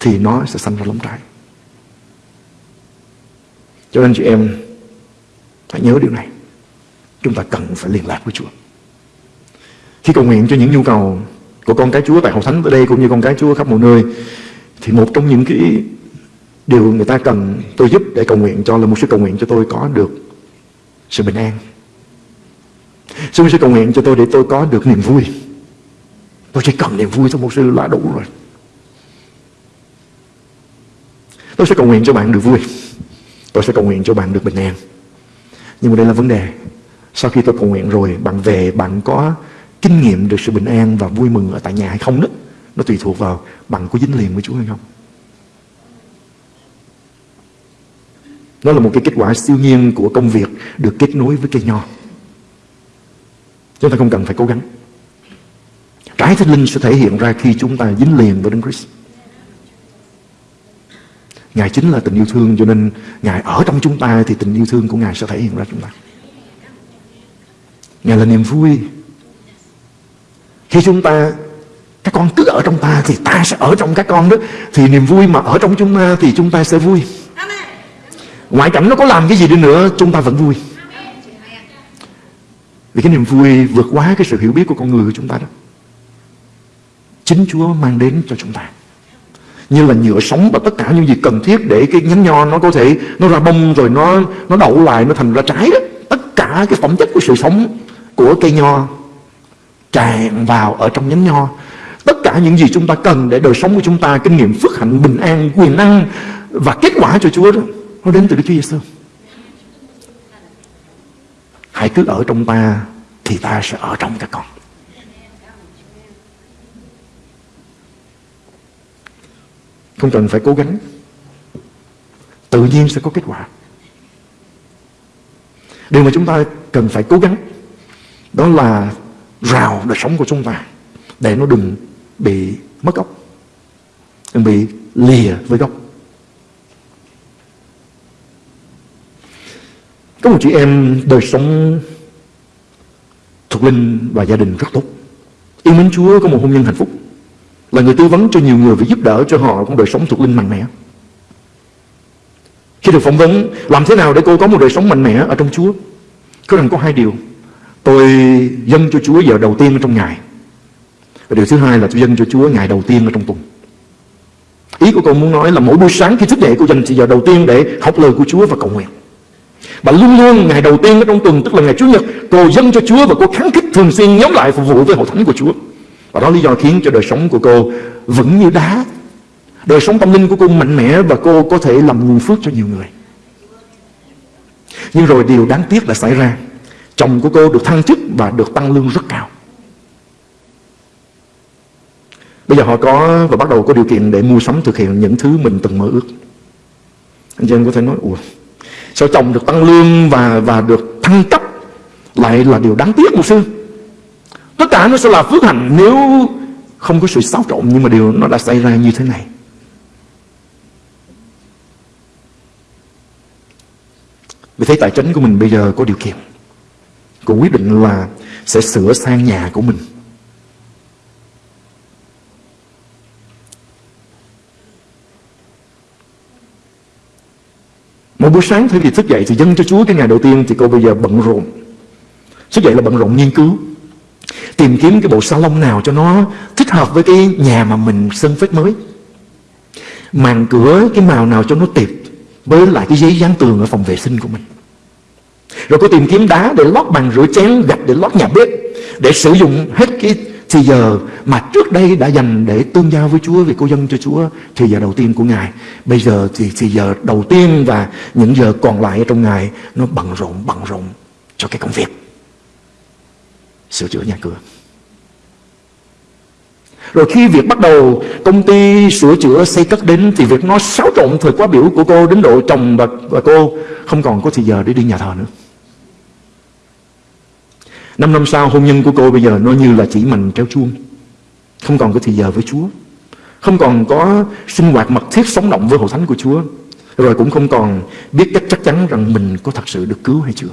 S2: thì nó sẽ sanh ra lóng trái. Cho nên chị em, hãy nhớ điều này. Chúng ta cần phải liên lạc với Chúa. Khi cầu nguyện cho những nhu cầu của con cái Chúa tại Hội Thánh ở đây cũng như con cái Chúa khắp mọi nơi thì một trong những cái điều người ta cần tôi giúp để cầu nguyện cho là một sự cầu nguyện cho tôi có được sự bình an. Sư sư cầu nguyện cho tôi để tôi có được niềm vui. Tôi chỉ cần niềm vui thôi một sư là đủ rồi. Tôi sẽ cầu nguyện cho bạn được vui. Tôi sẽ cầu nguyện cho bạn được bình an. Nhưng mà đây là vấn đề. Sau khi tôi cầu nguyện rồi, bạn về, bạn có kinh nghiệm được sự bình an và vui mừng ở tại nhà hay không đó. Nó tùy thuộc vào bằng có dính liền với Chúa hay không. Nó là một cái kết quả siêu nhiên của công việc được kết nối với cây nho. Chúng ta không cần phải cố gắng. Trái thánh linh sẽ thể hiện ra khi chúng ta dính liền với Đấng Christ. Ngài chính là tình yêu thương, cho nên Ngài ở trong chúng ta thì tình yêu thương của Ngài sẽ thể hiện ra chúng ta. Ngài là niềm vui. Khi chúng ta các con cứ ở trong ta thì ta sẽ ở trong các con đó thì niềm vui mà ở trong chúng ta thì chúng ta sẽ vui. Ngoại cảnh nó có làm cái gì đi nữa chúng ta vẫn vui. Vì cái niềm vui vượt quá cái sự hiểu biết của con người của chúng ta đó. Chính Chúa mang đến cho chúng ta như là nhựa sống và tất cả những gì cần thiết để cái nhánh nho nó có thể nó ra bông rồi nó nó đậu lại nó thành ra trái đó tất cả cái phẩm chất của sự sống của cây nho tràn vào ở trong nhánh nho. Tất cả những gì chúng ta cần để đời sống của chúng ta, kinh nghiệm phước hạnh, bình an, quyền năng và kết quả cho Chúa đó, nó đến từ Đức Chúa Giêsu hãy cứ ở trong ta thì ta sẽ ở trong các con. Không cần phải cố gắng. Tự nhiên sẽ có kết quả. Điều mà chúng ta cần phải cố gắng Đó là rào đời sống của chúng ta Để nó đừng bị mất gốc Đừng bị lìa với gốc Có một chị em đời sống thuộc linh và gia đình rất tốt Yêu mến Chúa có một hôn nhân hạnh phúc là người tư vấn cho nhiều người và giúp đỡ cho họ có đời sống thuộc linh mạnh mẽ. Khi được phỏng vấn, làm thế nào để cô có một đời sống mạnh mẽ ở trong Chúa? Có rằng có hai điều. Tôi dâng cho Chúa giờ đầu tiên ở trong ngày. Và điều thứ hai là tôi dâng cho Chúa ngày đầu tiên ở trong tuần. Ý của cô muốn nói là mỗi buổi sáng khi thức dậy cô dành giờ đầu tiên để học lời của Chúa và cầu nguyện. Và luôn luôn ngày đầu tiên ở trong tuần, tức là ngày Chủ nhật cô dâng cho Chúa và cô kháng khích thường xuyên nhóm lại phục vụ với hội thánh của Chúa. Và đó lý do khiến cho đời sống của cô vững như đá. Đời sống tâm linh của cô mạnh mẽ và cô có thể làm nguồn phước cho nhiều người. Nhưng rồi điều đáng tiếc là xảy ra. Chồng của cô được thăng chức và được tăng lương rất cao. Bây giờ họ có và bắt đầu có điều kiện để mua sắm thực hiện những thứ mình từng mơ ước. Anh chị em có thể nói, ủa, sao chồng được tăng lương và và được thăng cấp lại là điều đáng tiếc một sư. Tất cả nó sẽ là phước hạnh nếu không có sự xáo trộn nhưng mà điều nó đã xảy ra như thế này. Vì thế tài chính của mình bây giờ có điều kiện. Cô quyết định là sẽ sửa sang nhà của mình. Một buổi sáng thay vì thức dậy thì dâng cho Chúa cái ngày đầu tiên thì cô bây giờ bận rộn. Thức dậy là bận rộn nghiên cứu, Tìm kiếm cái bộ salon nào cho nó thích hợp với cái nhà mà mình sân phết mới màn cửa, cái màu nào cho nó tiệp với lại cái giấy dán tường ở phòng vệ sinh của mình rồi cô tìm kiếm đá để lót bàn rửa chén gạch để lót nhà bếp để sử dụng hết cái thì giờ mà trước đây đã dành để tương giao với Chúa vì cô dân cho Chúa thì giờ đầu tiên của Ngài. Bây giờ thì thì giờ đầu tiên và những giờ còn lại ở trong Ngài nó bận rộn bận rộn cho cái công việc. Sửa chữa nhà cửa. Rồi khi việc bắt đầu công ty sửa chữa xây cất đến thì việc nó xáo trộn thời quá biểu của cô đến độ chồng và, và cô không còn có thời giờ để đi nhà thờ nữa. Năm năm sau, hôn nhân của cô bây giờ nó như là chỉ mình kéo chuông. Không còn có thời giờ với Chúa. Không còn có sinh hoạt mật thiết sống động với hội thánh của Chúa. Rồi cũng không còn biết cách chắc chắn rằng mình có thật sự được cứu hay chưa.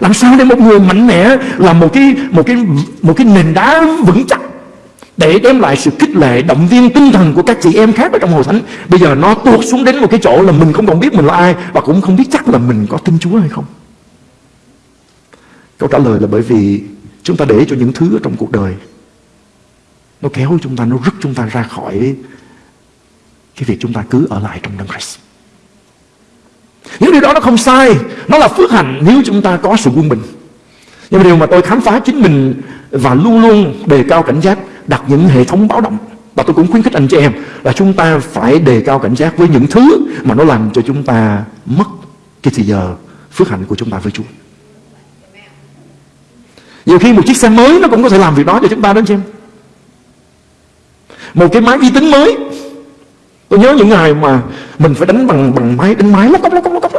S2: Làm sao để một người mạnh mẽ là một cái một cái một cái nền đá vững chắc để đem lại sự khích lệ, động viên tinh thần của các chị em khác ở trong hội thánh bây giờ nó tuột xuống đến một cái chỗ là mình không còn biết mình là ai và cũng không biết chắc là mình có tin Chúa hay không câu trả lời là bởi vì chúng ta để cho những thứ ở trong cuộc đời, nó kéo chúng ta, nó rút chúng ta ra khỏi cái việc chúng ta cứ ở lại trong đấng Christ những điều đó nó không sai, nó là phước hạnh nếu chúng ta có sự quân bình nhưng mà điều mà tôi khám phá chính mình và luôn luôn đề cao cảnh giác, đặt những hệ thống báo động, và tôi cũng khuyến khích anh chị em là chúng ta phải đề cao cảnh giác với những thứ mà nó làm cho chúng ta mất cái thời giờ phước hạnh của chúng ta với Chúa. Nhiều khi một chiếc xe mới nó cũng có thể làm việc đó cho chúng ta đó anh chị em. Một cái máy vi tính mới. Tôi nhớ những ngày mà mình phải đánh bằng bằng máy đánh máy lóc cốc lóc cốc lóc cốc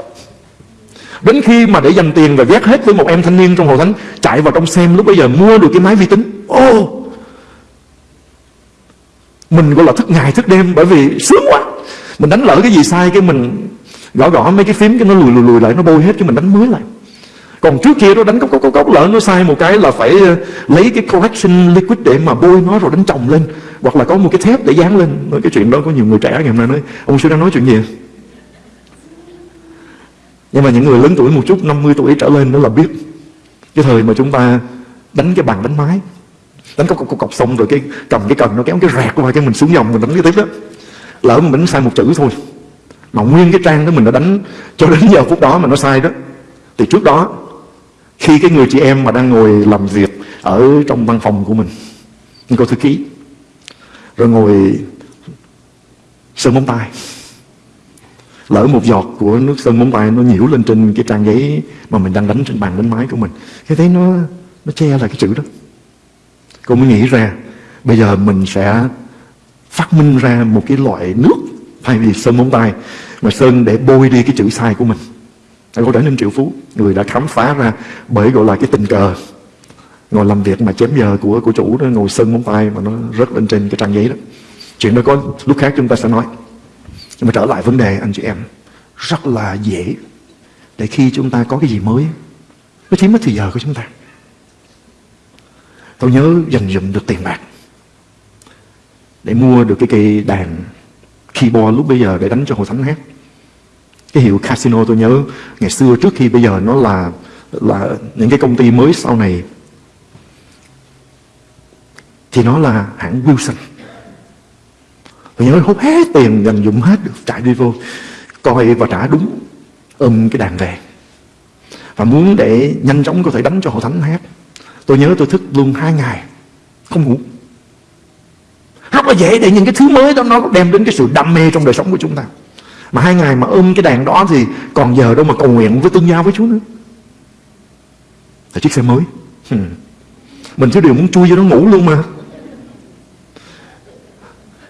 S2: Đến khi mà để dành tiền và vét hết với một em thanh niên trong hội thánh Chạy vào trong xem lúc bây giờ mua được cái máy vi tính Ô! Oh, mình gọi là thức ngày thức đêm bởi vì sướng quá. Mình đánh lỡ cái gì sai cái mình gõ gõ mấy cái phím cái nó lùi lùi lùi lại nó bôi hết cho mình đánh mới lại còn trước kia nó đánh cốc cốc cốc cốc lỡ nó sai một cái là phải ờ, lấy cái correction liquid để mà bôi nó rồi đánh chồng lên. Hoặc là có một cái thép để dán lên. Nói cái chuyện đó có nhiều người trẻ ngày hôm nay nói ông sư đang nói chuyện gì à? nhưng mà những người lớn tuổi một chút 50 tuổi trở lên đó là biết cái thời mà chúng ta đánh cái bàn đánh máy đánh cọc cọc cọc, xong rồi cái cầm cái cần nó kéo cái rẹt qua cái mình xuống dòng mình đánh cái tiếp đó. Lỡ mình đánh sai một chữ thôi. Mà nguyên cái trang đó mình đã đánh cho đến giờ phút đó mà nó sai đó. Thì trước đó khi cái người chị em mà đang ngồi làm việc ở trong văn phòng của mình cô thư ký, rồi ngồi sơn móng tay. Lỡ một giọt của nước sơn móng tay nó nhiễu lên trên cái trang giấy mà mình đang đánh trên bàn đánh máy của mình, cái thấy nó nó che lại cái chữ đó. Cô mới nghĩ ra, Bây giờ mình sẽ phát minh ra một cái loại nước Thay vì sơn móng tay, Mà sơn để bôi đi cái chữ sai của mình. Cô trở nên triệu phú, Người đã khám phá ra bởi gọi là cái tình cờ. Ngồi làm việc mà chém giờ của của chủ đó, Ngồi sơn móng tay mà nó rớt lên trên cái trang giấy đó. Chuyện đó có lúc khác chúng ta sẽ nói. Nhưng mà trở lại vấn đề, anh chị em, Rất là dễ. Để khi chúng ta có cái gì mới, Nó chiếm mất thời giờ của chúng ta. Tôi nhớ dành dụm được tiền bạc Để mua được cái cây đàn keyboard lúc bây giờ để đánh cho hội thánh hát cái hiệu casino tôi nhớ. Ngày xưa trước khi bây giờ nó là là những cái công ty mới sau này, Thì nó là hãng Wilson. Tôi nhớ hút hết tiền dành dụng hết được chạy đi vô, Coi và trả đúng ôm cái đàn về. Và muốn để nhanh chóng có thể đánh cho hội thánh hát Tôi nhớ tôi thức luôn hai ngày, Không ngủ. Rất là dễ để những cái thứ mới đó Nó đem đến cái sự đam mê trong đời sống của chúng ta. Mà hai ngày mà ôm cái đèn đó Thì còn giờ đâu mà cầu nguyện với tương giao với Chúa nữa. Là chiếc xe mới. Hmm. Mình thiếu điều muốn chui vô nó ngủ luôn mà.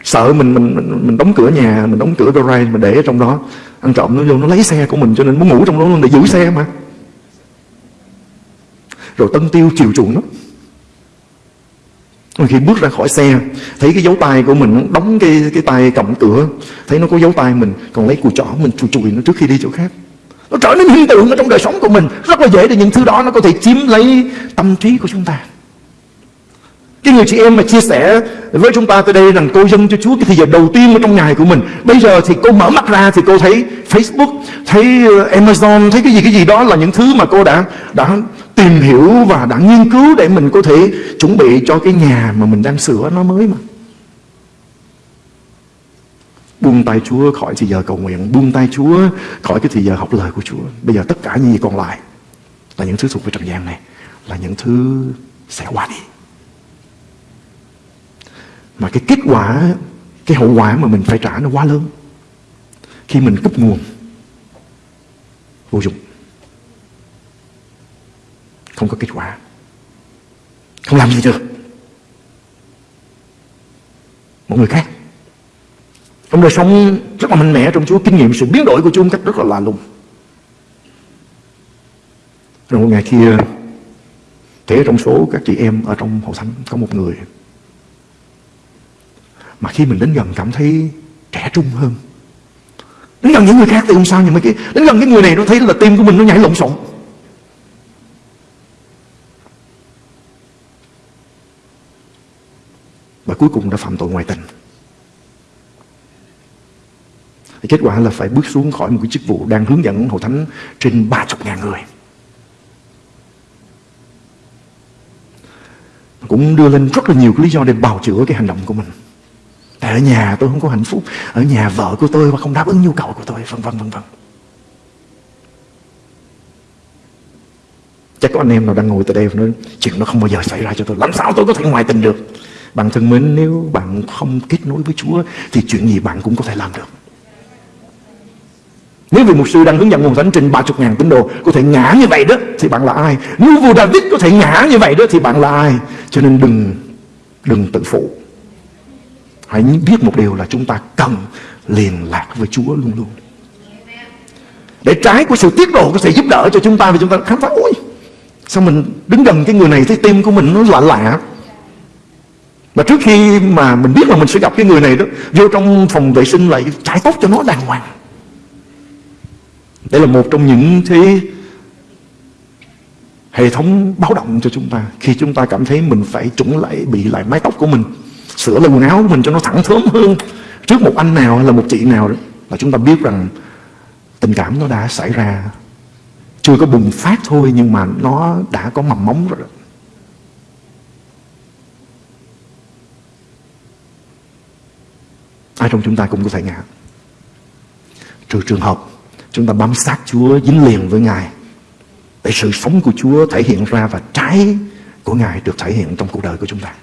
S2: Sợ mình mình mình, mình đóng cửa nhà mình đóng cửa garage mình để ở trong đó. Ăn trộm nó vô nó lấy xe của mình cho nên muốn ngủ trong đó luôn để giữ xe mà. Rồi tân tiêu chiều chuộng nó khi bước ra khỏi xe thấy cái dấu tay của mình đóng cái cái tay cầm cửa thấy nó có dấu tay mình còn lấy cùi chỏ mình chùi chùi nó trước khi đi chỗ khác nó trở nên hiện tượng ở trong đời sống của mình rất là dễ để những thứ đó nó có thể chiếm lấy tâm trí của chúng ta cái người chị em mà chia sẻ với chúng ta tới đây rằng cô dâng cho Chúa cái thời giờ đầu tiên ở trong ngày của mình. Bây giờ thì cô mở mắt ra thì cô thấy Facebook, thấy ờ, Amazon, thấy cái gì cái gì đó là những thứ mà cô đã đã tìm hiểu và đã nghiên cứu để mình có thể chuẩn bị cho cái nhà mà mình đang sửa nó mới mà. Buông tay Chúa khỏi thì giờ cầu nguyện, Buông tay Chúa khỏi cái thì giờ học lời của Chúa. Bây giờ tất cả những gì còn lại Là những thứ thuộc về trần gian này, Là những thứ sẽ qua đi. Mà cái kết quả, Cái hậu quả mà mình phải trả nó quá lớn. Khi mình cúp nguồn, Vô dụng. Không có kết quả. Không làm gì được. Một người khác. Trong đời sống rất là mạnh mẽ trong Chúa Kinh nghiệm sự biến đổi của Chúa một cách rất là lạ lùng. Rồi một ngày kia Thế trong số các chị em ở trong hội thánh Có một người. Mà khi mình đến gần cảm thấy trẻ trung hơn. Đến gần những người khác thì không sao Nhưng mà cái, đến gần cái người này nó thấy là tim của mình nó nhảy lộn xộn Và cuối cùng đã phạm tội ngoại tình thì kết quả là phải bước xuống khỏi một cái chức vụ đang hướng dẫn hội thánh trên 30 ngàn người. Cũng đưa lên rất là nhiều cái lý do để bào chữa cái hành động của mình. Tại ở nhà tôi không có hạnh phúc, ở nhà vợ của tôi mà không đáp ứng nhu cầu của tôi, vân vân vân vân. Chắc có anh em nào đang ngồi tại đây và nói chuyện nó không bao giờ xảy ra cho tôi. Làm sao tôi có thể ngoại tình được? Bạn thân mến, nếu bạn không kết nối với Chúa thì chuyện gì bạn cũng có thể làm được. Nếu vị mục sư đang hướng dẫn nguồn thánh trình 30 ngàn tín đồ có thể ngã như vậy đó thì bạn là ai? Nếu vua David có thể ngã như vậy đó thì bạn là ai? Cho nên đừng đừng tự phụ. Hãy biết một điều là chúng ta cần liên lạc với Chúa luôn luôn. Để trái của sự tiết độ có thể giúp đỡ cho chúng ta vì chúng ta khám phá ôi sao mình đứng gần cái người này thấy tim của mình nó lạ lạ mà trước khi mà mình biết là mình sẽ gặp cái người này đó, vô trong phòng vệ sinh lại trải tốt cho nó đàng hoàng. Đây là một trong những cái hệ thống báo động cho chúng ta. Khi chúng ta cảm thấy mình phải chuẩn lại, bị lại mái tóc của mình, sửa lại quần áo của mình cho nó thẳng thớm hơn. Trước một anh nào hay là một chị nào đó, là chúng ta biết rằng tình cảm nó đã xảy ra. Chưa có bùng phát thôi, nhưng mà nó đã có mầm móng rồi đó. Ai trong chúng ta cũng có thể ngã. Trừ trường hợp Chúng ta bám sát Chúa, dính liền với Ngài, Để sự sống của Chúa thể hiện ra Và trái của Ngài được thể hiện trong cuộc đời của chúng ta.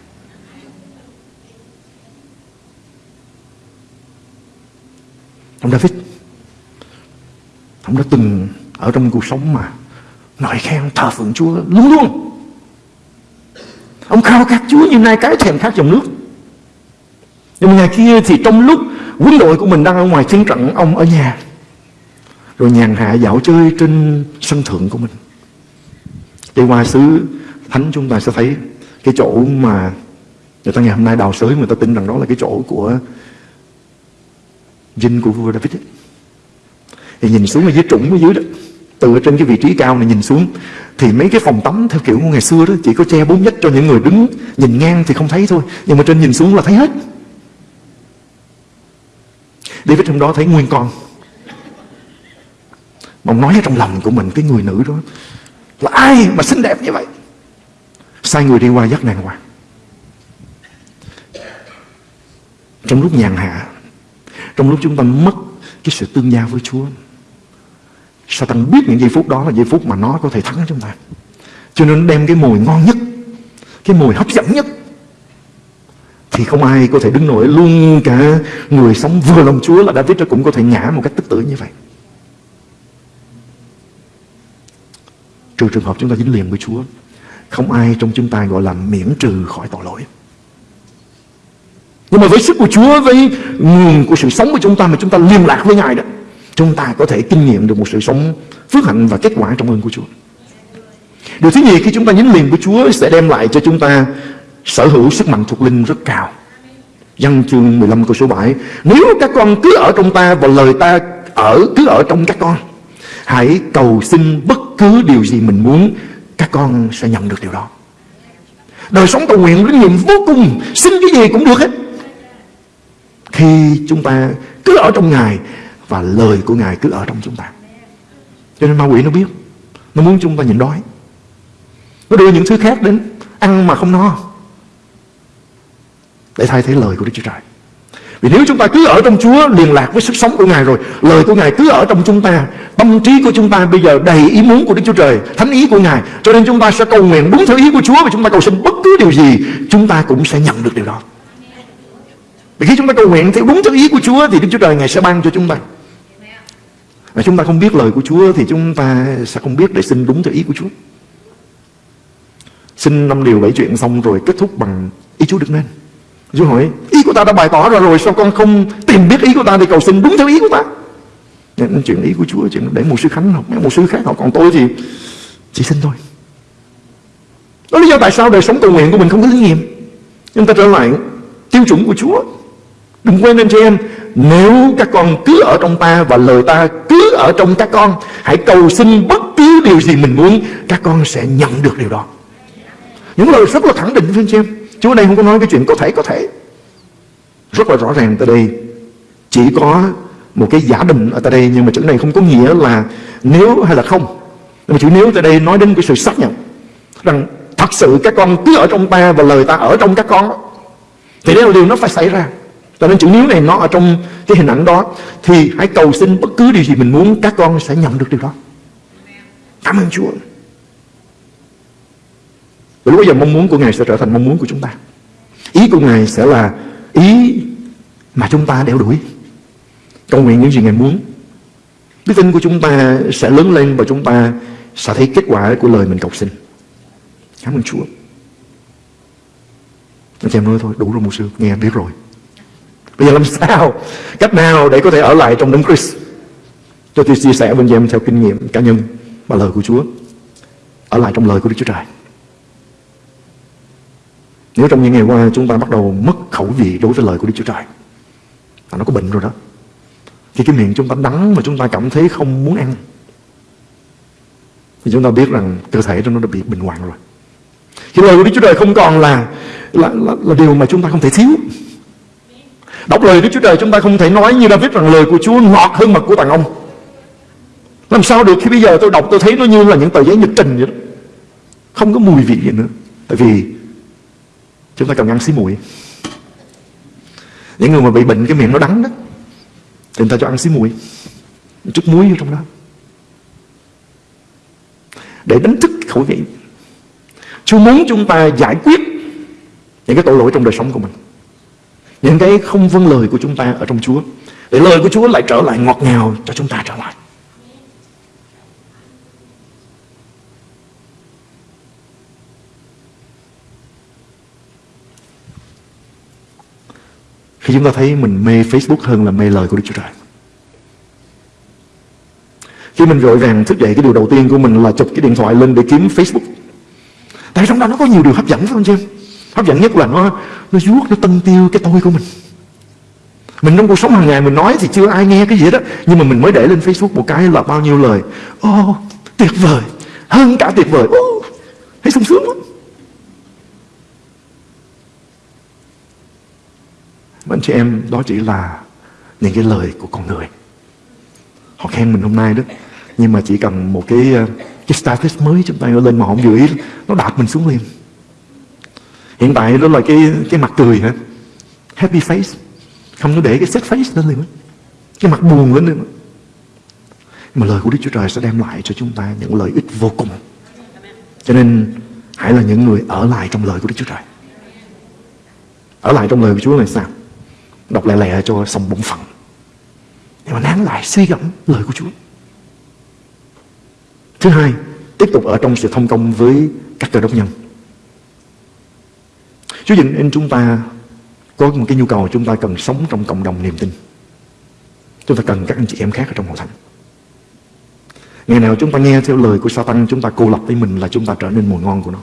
S2: Ông David, Ông đã từng ở trong cuộc sống mà Nói khen thờ phượng Chúa luôn luôn. Ông khao khát Chúa như nay cái thèm khát dòng nước. Nhưng mà ngày kia thì trong lúc quân đội của mình đang ở ngoài chiến trận, Ông ở nhà. Rồi nhàn hạ dạo chơi trên sân thượng của mình. Đi qua xứ thánh chúng ta sẽ thấy cái chỗ mà người ta ngày hôm nay đào sới, người ta tin rằng đó là cái chỗ của dinh của vua David ấy. thì nhìn xuống ở dưới trũng ở dưới đó, từ trên cái vị trí cao này nhìn xuống, thì mấy cái phòng tắm theo kiểu của ngày xưa đó, chỉ có che bốn nhất cho những người đứng nhìn ngang thì không thấy thôi. Nhưng mà trên nhìn xuống là thấy hết. David hôm đó thấy nguyên con. Mà ông nói ở trong lòng của mình cái người nữ đó là ai mà xinh đẹp như vậy? Sai người đi qua dắt nàng qua. Trong lúc nhàn hạ, trong lúc chúng ta mất cái sự tương giao với Chúa, Satan biết những giây phút đó là giây phút mà nó có thể thắng chúng ta. Cho nên đem cái mùi ngon nhất, cái mùi hấp dẫn nhất thì không ai có thể đứng nổi. Luôn cả người sống vừa lòng Chúa là David cũng có thể ngã một cách tức tử như vậy. Trừ trường hợp chúng ta dính liền với Chúa, Không ai trong chúng ta gọi là miễn trừ khỏi tội lỗi. Nhưng mà với sức của Chúa, Với nguồn của sự sống của chúng ta Mà chúng ta liên lạc với Ngài đó, Chúng ta có thể kinh nghiệm được một sự sống Phước hạnh và kết quả trong ơn của Chúa. Điều thứ nhì, khi chúng ta dính liền với Chúa Sẽ đem lại cho chúng ta Sở hữu sức mạnh thuộc linh rất cao. Văn chương 15 câu số 7 Nếu các con cứ ở trong ta Và lời ta ở cứ ở trong các con, Hãy cầu xin bất cứ điều gì mình muốn, Các con sẽ nhận được điều đó. Đời sống cầu nguyện linh nghiệm vô cùng Xin cái gì cũng được hết. Khi chúng ta cứ ở trong Ngài Và lời của Ngài cứ ở trong chúng ta. Cho nên ma quỷ nó biết, Nó muốn chúng ta nhịn đói. Nó đưa những thứ khác đến, Ăn mà không no. Để thay thế lời của Đức Chúa Trời. Vì nếu chúng ta cứ ở trong Chúa, liên lạc với sức sống của Ngài rồi, Lời của Ngài cứ ở trong chúng ta, Tâm trí của chúng ta bây giờ đầy ý muốn của Đức Chúa Trời, Thánh ý của Ngài, Cho nên chúng ta sẽ cầu nguyện đúng theo ý của Chúa Và chúng ta cầu xin bất cứ điều gì, Chúng ta cũng sẽ nhận được điều đó. Vì khi chúng ta cầu nguyện theo đúng theo ý của Chúa Thì Đức Chúa Trời Ngài sẽ ban cho chúng ta. Và chúng ta không biết lời của Chúa Thì chúng ta sẽ không biết để xin đúng theo ý của Chúa. Xin năm điều bảy chuyện xong rồi kết thúc bằng ý Chúa được nên Chúa hỏi, ý của ta đã bày tỏ ra rồi, Sao con không tìm biết ý của ta Thì cầu xin đúng theo ý của ta? Nên chuyện ý của Chúa, Chuyện để một sư Khánh học Một sư khác học, Còn tôi thì chỉ xin thôi. Đó lý do tại sao đời sống cầu nguyện của mình không có thí nghiệm. Chúng ta trở lại tiêu chuẩn của Chúa. Đừng quên anh chị em, Nếu các con cứ ở trong ta Và lời ta cứ ở trong các con, Hãy cầu xin bất cứ điều gì mình muốn, Các con sẽ nhận được điều đó. Những lời rất là khẳng định với anh chị em. Chúa đây không có nói cái chuyện có thể có thể. Rất là rõ ràng tại đây. Chỉ có một cái giả định ở tại đây, Nhưng mà chữ này không có nghĩa là nếu hay là không. Nhưng mà chữ nếu tại đây nói đến cái sự xác nhận Rằng thật sự các con cứ ở trong ta Và lời ta ở trong các con. Thì đây là điều nó phải xảy ra. Cho nên chữ nếu này nó ở trong cái hình ảnh đó, Thì hãy cầu xin bất cứ điều gì mình muốn, Các con sẽ nhận được điều đó. Cảm ơn Chúa và lúc bây giờ mong muốn của Ngài sẽ trở thành mong muốn của chúng ta. Ý của Ngài sẽ là ý mà chúng ta đeo đuổi. Cầu nguyện những gì Ngài muốn. Đức tin của chúng ta sẽ lớn lên và chúng ta sẽ thấy kết quả của lời mình cầu xin. Cảm ơn Chúa. Anh em nói thôi, đủ rồi một sư, Nghe biết rồi. Bây giờ làm sao? Cách nào để có thể ở lại trong đấng Christ? Cho tôi chia sẻ với anh em theo kinh nghiệm cá nhân Và lời của Chúa. Ở lại trong lời của Đức Chúa Trời nếu trong những ngày qua chúng ta bắt đầu mất khẩu vị đối với lời của Đức Chúa Trời là Nó có bệnh rồi đó. Khi cái miệng chúng ta đắng mà chúng ta cảm thấy không muốn ăn Thì chúng ta biết rằng cơ thể nó đã bị bệnh hoạn rồi. Khi lời của Đức Chúa Trời không còn là là, là là điều mà chúng ta không thể thiếu. Đọc lời Đức Chúa Trời chúng ta không thể nói như David rằng lời của Chúa ngọt hơn mật của tàng ông. Làm sao được khi bây giờ tôi đọc tôi thấy nó như là những tờ giấy nhật trình vậy đó? Không có mùi vị gì nữa. Tại vì Chúng ta cần ăn xí muội Những người mà bị bệnh cái miệng nó đắng đó, Thì người ta cho ăn xí muội chút muối vô trong đó. Để đánh thức khẩu vị. Chúa muốn chúng ta giải quyết Những cái tội lỗi trong đời sống của mình. Những cái không vâng lời của chúng ta ở trong Chúa. Để lời của Chúa lại trở lại ngọt ngào cho chúng ta trở lại. Khi chúng ta thấy mình mê Facebook hơn là mê lời của Đức Chúa Trời. Khi mình vội vàng thức dậy Cái điều đầu tiên của mình là chụp cái điện thoại lên để kiếm Facebook. Tại trong đó nó có nhiều điều hấp dẫn phải không chị em Hấp dẫn nhất là nó Nó vuốt, nó tân tiêu cái tôi của mình. Mình trong cuộc sống hàng ngày mình nói Thì chưa ai nghe cái gì đó Nhưng mà mình mới để lên Facebook một cái là bao nhiêu lời. Ô oh, tuyệt vời. Hơn cả tuyệt vời. Oh, Thấy sung sướng lắm anh chị em đó chỉ là những cái lời của con người. Họ khen mình hôm nay đó, Nhưng mà chỉ cần một cái ờ, cái status mới chúng ta lên mà họ không giữ ý, Nó đạp mình xuống liền. Hiện tại đó là cái cái mặt cười hả? Happy face. Không có để cái sad face lên liền Cái mặt buồn lên liền Nhưng mà lời của Đức Chúa Trời sẽ đem lại cho chúng ta những lợi ích vô cùng. Cho nên hãy là những người ở lại trong lời của Đức Chúa Trời. Ở lại trong lời của Chúa là sao Đọc lẹ lẹ cho xong bổn phận. Nhưng mà nán lại, suy gẫm lời của Chúa. Thứ hai, Tiếp tục ở trong sự thông công với các cơ đốc nhân. Chúa dựng nên chúng ta Có một cái nhu cầu chúng ta cần sống trong cộng đồng niềm tin. Chúng ta cần các anh chị em khác ở trong hội thánh. Ngày nào chúng ta nghe theo lời của Satan, Chúng ta cô lập với mình là chúng ta trở nên mùi ngon của nó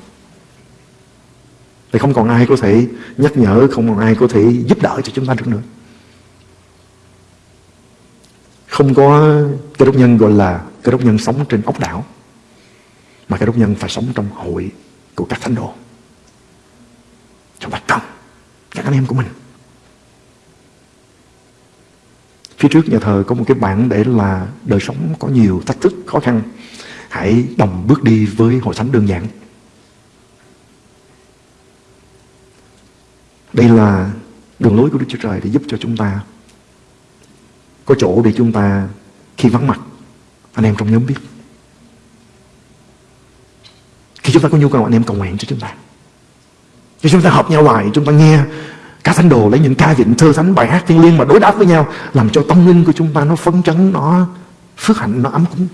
S2: thì không còn ai có thể nhắc nhở Không còn ai có thể giúp đỡ cho chúng ta được nữa Không có cái đốc nhân gọi là Cái đốc nhân sống trên ốc đảo Mà cái đốc nhân phải sống trong hội Của các thánh đồ Trong bạch công Các anh em của mình Phía trước nhà thờ có một cái bảng để là đời sống có nhiều thách thức, khó khăn. Hãy đồng bước đi với hội thánh đơn giản. Đây là đường lối của Đức Chúa Trời để giúp cho chúng ta có chỗ để chúng ta khi vắng mặt, anh em trong nhóm biết. Khi chúng ta có nhu cầu, anh em cầu nguyện cho chúng ta. Khi chúng ta hợp nhau lại chúng ta nghe các thánh đồ lấy những ca vịnh thơ thánh, bài hát thiên liêng mà đối đáp với nhau, làm cho tâm linh của chúng ta nó phấn chấn, nó phước hạnh, nó ấm cúng.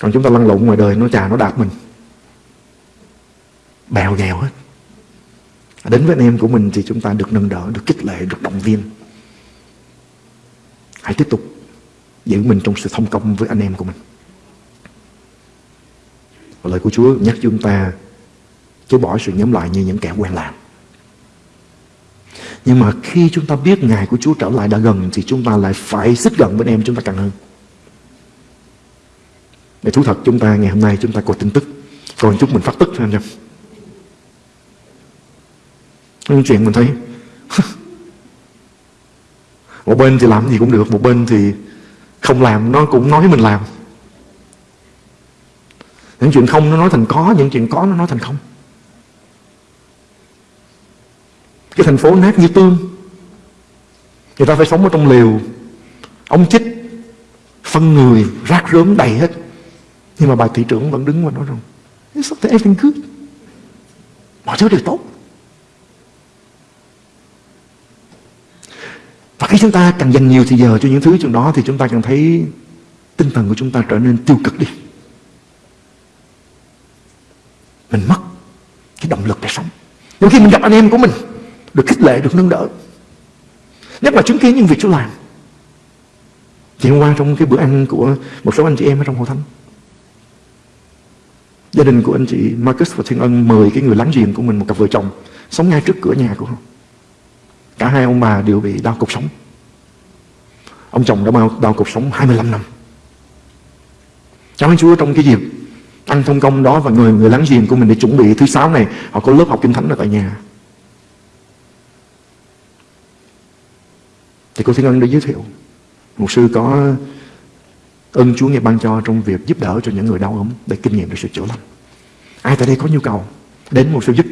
S2: Còn chúng ta lăn lộn ngoài đời, nó trà nó đạp mình bèo gèo hết. Đến với anh em của mình thì chúng ta được nâng đỡ, được kích lệ, được động viên. Hãy tiếp tục giữ mình trong sự thông công với anh em của mình. Và lời của Chúa nhắc chúng ta chối bỏ sự nhóm lại như những kẻ quen làm nhưng mà khi chúng ta biết ngày của Chúa trở lại đã gần thì chúng ta lại phải xích gần với anh em chúng ta càng hơn. Để thú thật, chúng ta ngày hôm nay chúng ta có tin tức. Còn chút mình phát tức phải không Nói những chuyện mình thấy. Một bên thì làm gì cũng được, một bên thì không làm, nó cũng nói mình làm. Những chuyện không nó nói thành có, những chuyện có nó nói thành không. Cái thành phố nát như tương. Người ta phải sống ở trong lều ông chích, phân người, rác rớm đầy hết. Nhưng mà bà thị trưởng vẫn đứng và nói rằng It's something everything good. Mọi thứ đều tốt. Và khi chúng ta càng dành nhiều thời giờ cho những thứ trong đó thì chúng ta càng thấy tinh thần của chúng ta trở nên tiêu cực đi. Mình mất cái động lực để sống. Nhưng khi mình gặp anh em của mình, được khích lệ, được nâng đỡ. Nhất là chứng kiến những việc Chúa làm, thì hôm qua trong cái bữa ăn của một số anh chị em ở trong hội thánh, gia đình của anh chị Marcus và Thiên Ân mời cái người láng giềng của mình, một cặp vợ chồng, sống ngay trước cửa nhà của họ cả hai ông bà đều bị đau cột sống. Ông chồng đã bao đau cột sống 25 năm. Cảm ơn Chúa trong cái dịp ăn thông công đó và người người láng giềng của mình để chuẩn bị thứ sáu này. Họ có lớp học kinh thánh ở tại nhà. Thì cô Thiên Ân đã giới thiệu một sư có ơn Chúa nghe ban cho trong việc giúp đỡ cho những người đau ốm để kinh nghiệm được sự chữa lành. Ai tại đây có nhu cầu đến một sư giúp?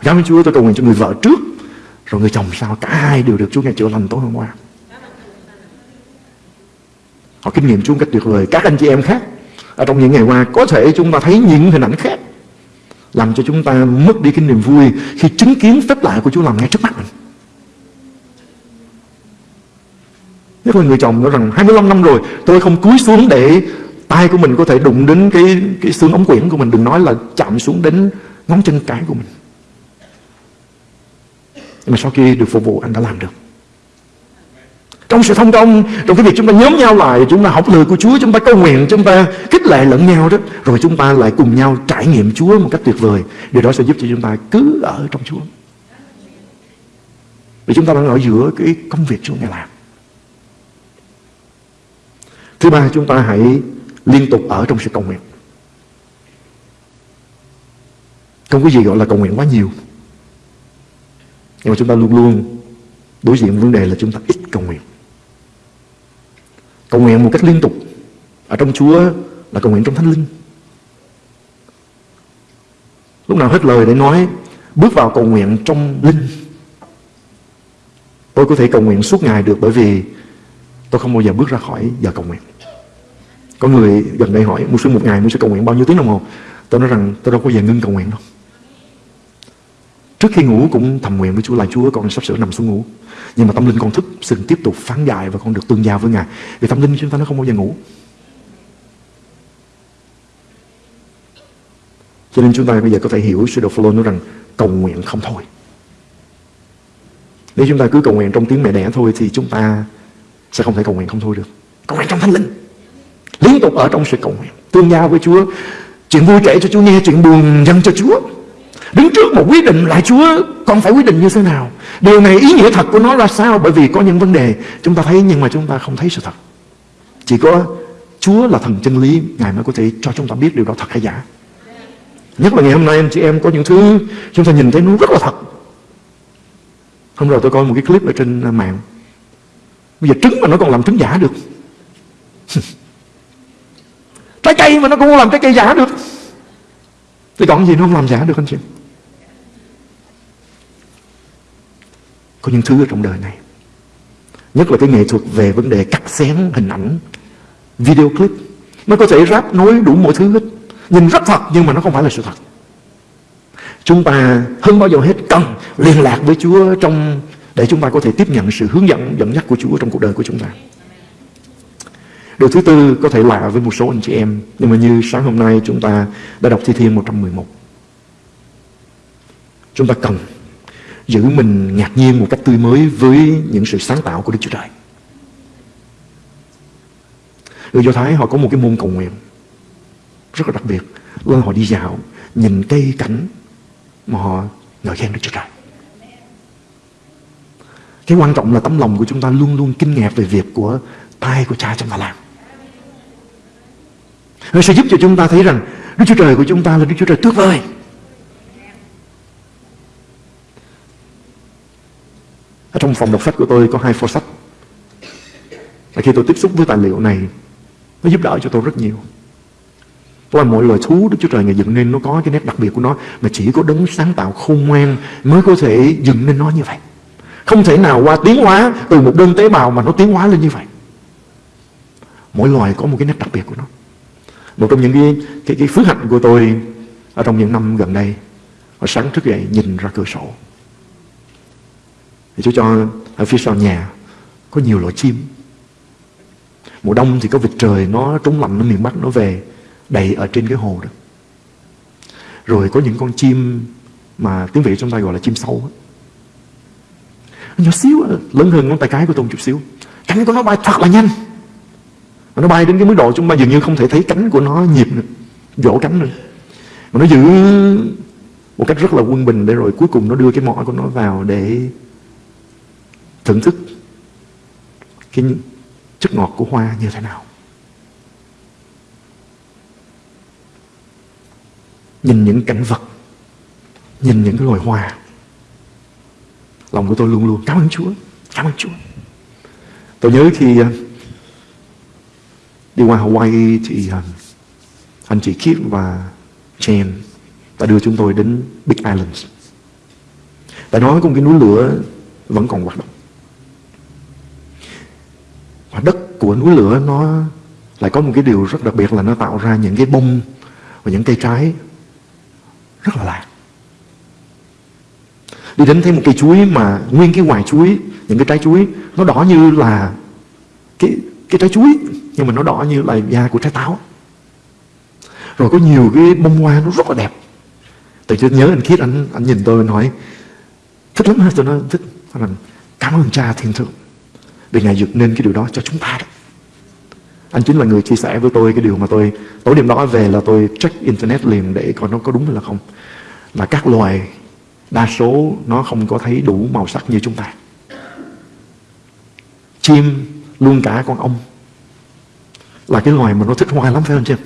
S2: Cảm ơn Chúa, tôi cầu nguyện cho người vợ trước rồi người chồng sao? Cả hai đều được Chúa nghe chữa lành tối hôm qua. Họ kinh nghiệm Chúa cách tuyệt vời. Các anh chị em khác, ở trong những ngày qua, có thể chúng ta thấy những hình ảnh khác, làm cho chúng ta mất đi cái niềm vui khi chứng kiến phép lạ của Chúa làm ngay trước mắt mình. Nếu là người chồng nói rằng 25 năm rồi, tôi không cúi xuống để tay của mình có thể đụng đến cái cái xương ống quyển của mình đừng nói là chạm xuống đến ngón chân cái của mình nhưng mà sau khi được phục vụ, anh đã làm được. Trong sự thông công, trong cái việc chúng ta nhóm nhau lại, chúng ta học lời của Chúa, chúng ta cầu nguyện, chúng ta khích lệ lẫn nhau đó, rồi chúng ta lại cùng nhau trải nghiệm Chúa một cách tuyệt vời. Điều đó sẽ giúp cho chúng ta cứ ở trong Chúa. Vì chúng ta đang ở giữa cái công việc Chúa ngài làm. Thứ ba, chúng ta hãy liên tục ở trong sự cầu nguyện. Không có gì gọi là cầu nguyện quá nhiều nhưng mà chúng ta luôn luôn đối diện vấn đề là chúng ta ít cầu nguyện. Cầu nguyện một cách liên tục. Ở trong Chúa là cầu nguyện trong Thánh Linh. Lúc nào hết lời để nói, bước vào cầu nguyện trong Linh. Tôi có thể cầu nguyện suốt ngày được bởi vì tôi không bao giờ bước ra khỏi giờ cầu nguyện. Có người gần đây hỏi một sư, một ngày một sư cầu nguyện bao nhiêu tiếng đồng hồ? Tôi nói rằng, tôi đâu có giờ ngưng cầu nguyện đâu. Trước khi ngủ cũng thầm nguyện với Chúa là Chúa, con sắp sửa nằm xuống ngủ. Nhưng mà tâm linh con thức Xin tiếp tục phán dài và con được tương giao với Ngài. Vì tâm linh chúng ta nó không bao giờ ngủ. Cho nên chúng ta bây giờ có thể hiểu sự đồ Phaolô nói rằng cầu nguyện không thôi. Nếu chúng ta cứ cầu nguyện trong tiếng mẹ đẻ thôi Thì chúng ta sẽ không thể cầu nguyện không thôi được. Cầu nguyện trong thánh linh. Liên tục ở trong sự cầu nguyện. Tương giao với Chúa. Chuyện vui kể cho Chúa nghe, Chuyện buồn dâng cho Chúa. Đứng trước một quyết định lại Chúa, Con phải quyết định như thế nào? Điều này ý nghĩa thật của nó ra sao? Bởi vì có những vấn đề chúng ta thấy Nhưng mà chúng ta không thấy sự thật. Chỉ có Chúa là thần chân lý, Ngài mới có thể cho chúng ta biết điều đó thật hay giả. Nhất là ngày hôm nay, anh chị em, có những thứ Chúng ta nhìn thấy nó rất là thật. Hôm rồi tôi coi một cái clip ở trên à, mạng. Bây giờ trứng mà nó còn làm trứng giả được. Trái cây mà nó cũng làm trái cây giả được. Thì còn gì nó không làm giả được, anh chị có những thứ ở trong đời này. Nhất là cái nghệ thuật về vấn đề cắt xén hình ảnh, video clip. Nó có thể ráp nối đủ mọi thứ hết. Nhìn rất thật, nhưng mà nó không phải là sự thật. Chúng ta hơn bao giờ hết cần liên lạc với Chúa trong, để chúng ta có thể tiếp nhận sự hướng dẫn dẫn dắt của Chúa trong cuộc đời của chúng ta. Điều thứ tư có thể lạ với một số anh chị em, Nhưng mà như sáng hôm nay chúng ta đã đọc Thi Thiên 111 Chúng ta cần giữ mình ngạc nhiên một cách tươi mới với những sự sáng tạo của Đức Chúa Trời. Người Do Thái họ có một cái môn cầu nguyện rất là đặc biệt là họ đi dạo nhìn cây cảnh mà họ ngợi khen Đức Chúa Trời. Cái quan trọng là tấm lòng của chúng ta luôn luôn kinh ngạc về việc của tay của cha chúng ta làm. Nó sẽ giúp cho chúng ta thấy rằng Đức Chúa Trời của chúng ta là Đức Chúa Trời tuyệt vời. Trong phòng đọc sách của tôi có hai phô sách. Và khi tôi tiếp xúc với tài liệu này, nó giúp đỡ cho tôi rất nhiều. Và mọi loài thú Đức Chúa Trời Ngài dựng nên nó có cái nét đặc biệt của nó mà chỉ có đấng sáng tạo khôn ngoan mới có thể dựng nên nó như vậy. Không thể nào qua tiến hóa từ một đơn tế bào mà nó tiến hóa lên như vậy. Mỗi loài có một cái nét đặc biệt của nó. Một trong những cái, cái, cái phước hạnh của tôi ở trong những năm gần đây, sáng thức dậy nhìn ra cửa sổ thì Chúa cho ở phía sau nhà có nhiều loại chim. Mùa đông thì có vịt trời nó trúng lạnh ở miền Bắc nó về đầy ở trên cái hồ đó. Rồi có những con chim mà tiếng Việt chúng ta gọi là chim sâu. Nó nhỏ xíu, lớn hơn ngón tay cái của tôi một chút xíu. Cánh của nó bay thật là nhanh. Nó bay đến cái mức độ chúng ta dường như không thể thấy cánh của nó nhịp nữa. Vỗ cánh nữa. Mà nó giữ một cách rất là quân bình để rồi cuối cùng nó đưa cái mỏ của nó vào để thưởng thức cái chất ngọt của hoa như thế nào. Nhìn những cảnh vật, nhìn những cái loài hoa, lòng của tôi luôn luôn cảm ơn Chúa, cảm ơn Chúa. Tôi nhớ khi à, đi qua Hawaii thì à, anh chị Kip và Chen đã đưa chúng tôi đến Big Island. Tại đó có một cái núi lửa vẫn còn hoạt động. Và đất của núi lửa nó lại có một cái điều rất đặc biệt là nó tạo ra những cái bông và những cây trái rất là lạ. Đi đến thấy một cây chuối mà nguyên cái ngoài chuối, những cái trái chuối nó đỏ như là cái cái trái chuối nhưng mà nó đỏ như là da của trái táo. Rồi có nhiều cái bông hoa nó rất là đẹp. Tự nhiên nhớ anh Khiết anh anh nhìn tôi nói thích lắm tôi nói thích. Anh cảm ơn cha thiên thượng vì Ngài dựng nên cái điều đó cho chúng ta đó. Anh chính là người chia sẻ với tôi cái điều mà tôi tối đêm đó về là tôi check internet liền để coi nó có đúng hay là không. Là các loài đa số nó không có thấy đủ màu sắc như chúng ta. Chim luôn cả con ong là cái loài mà nó thích hoa lắm phải không chứ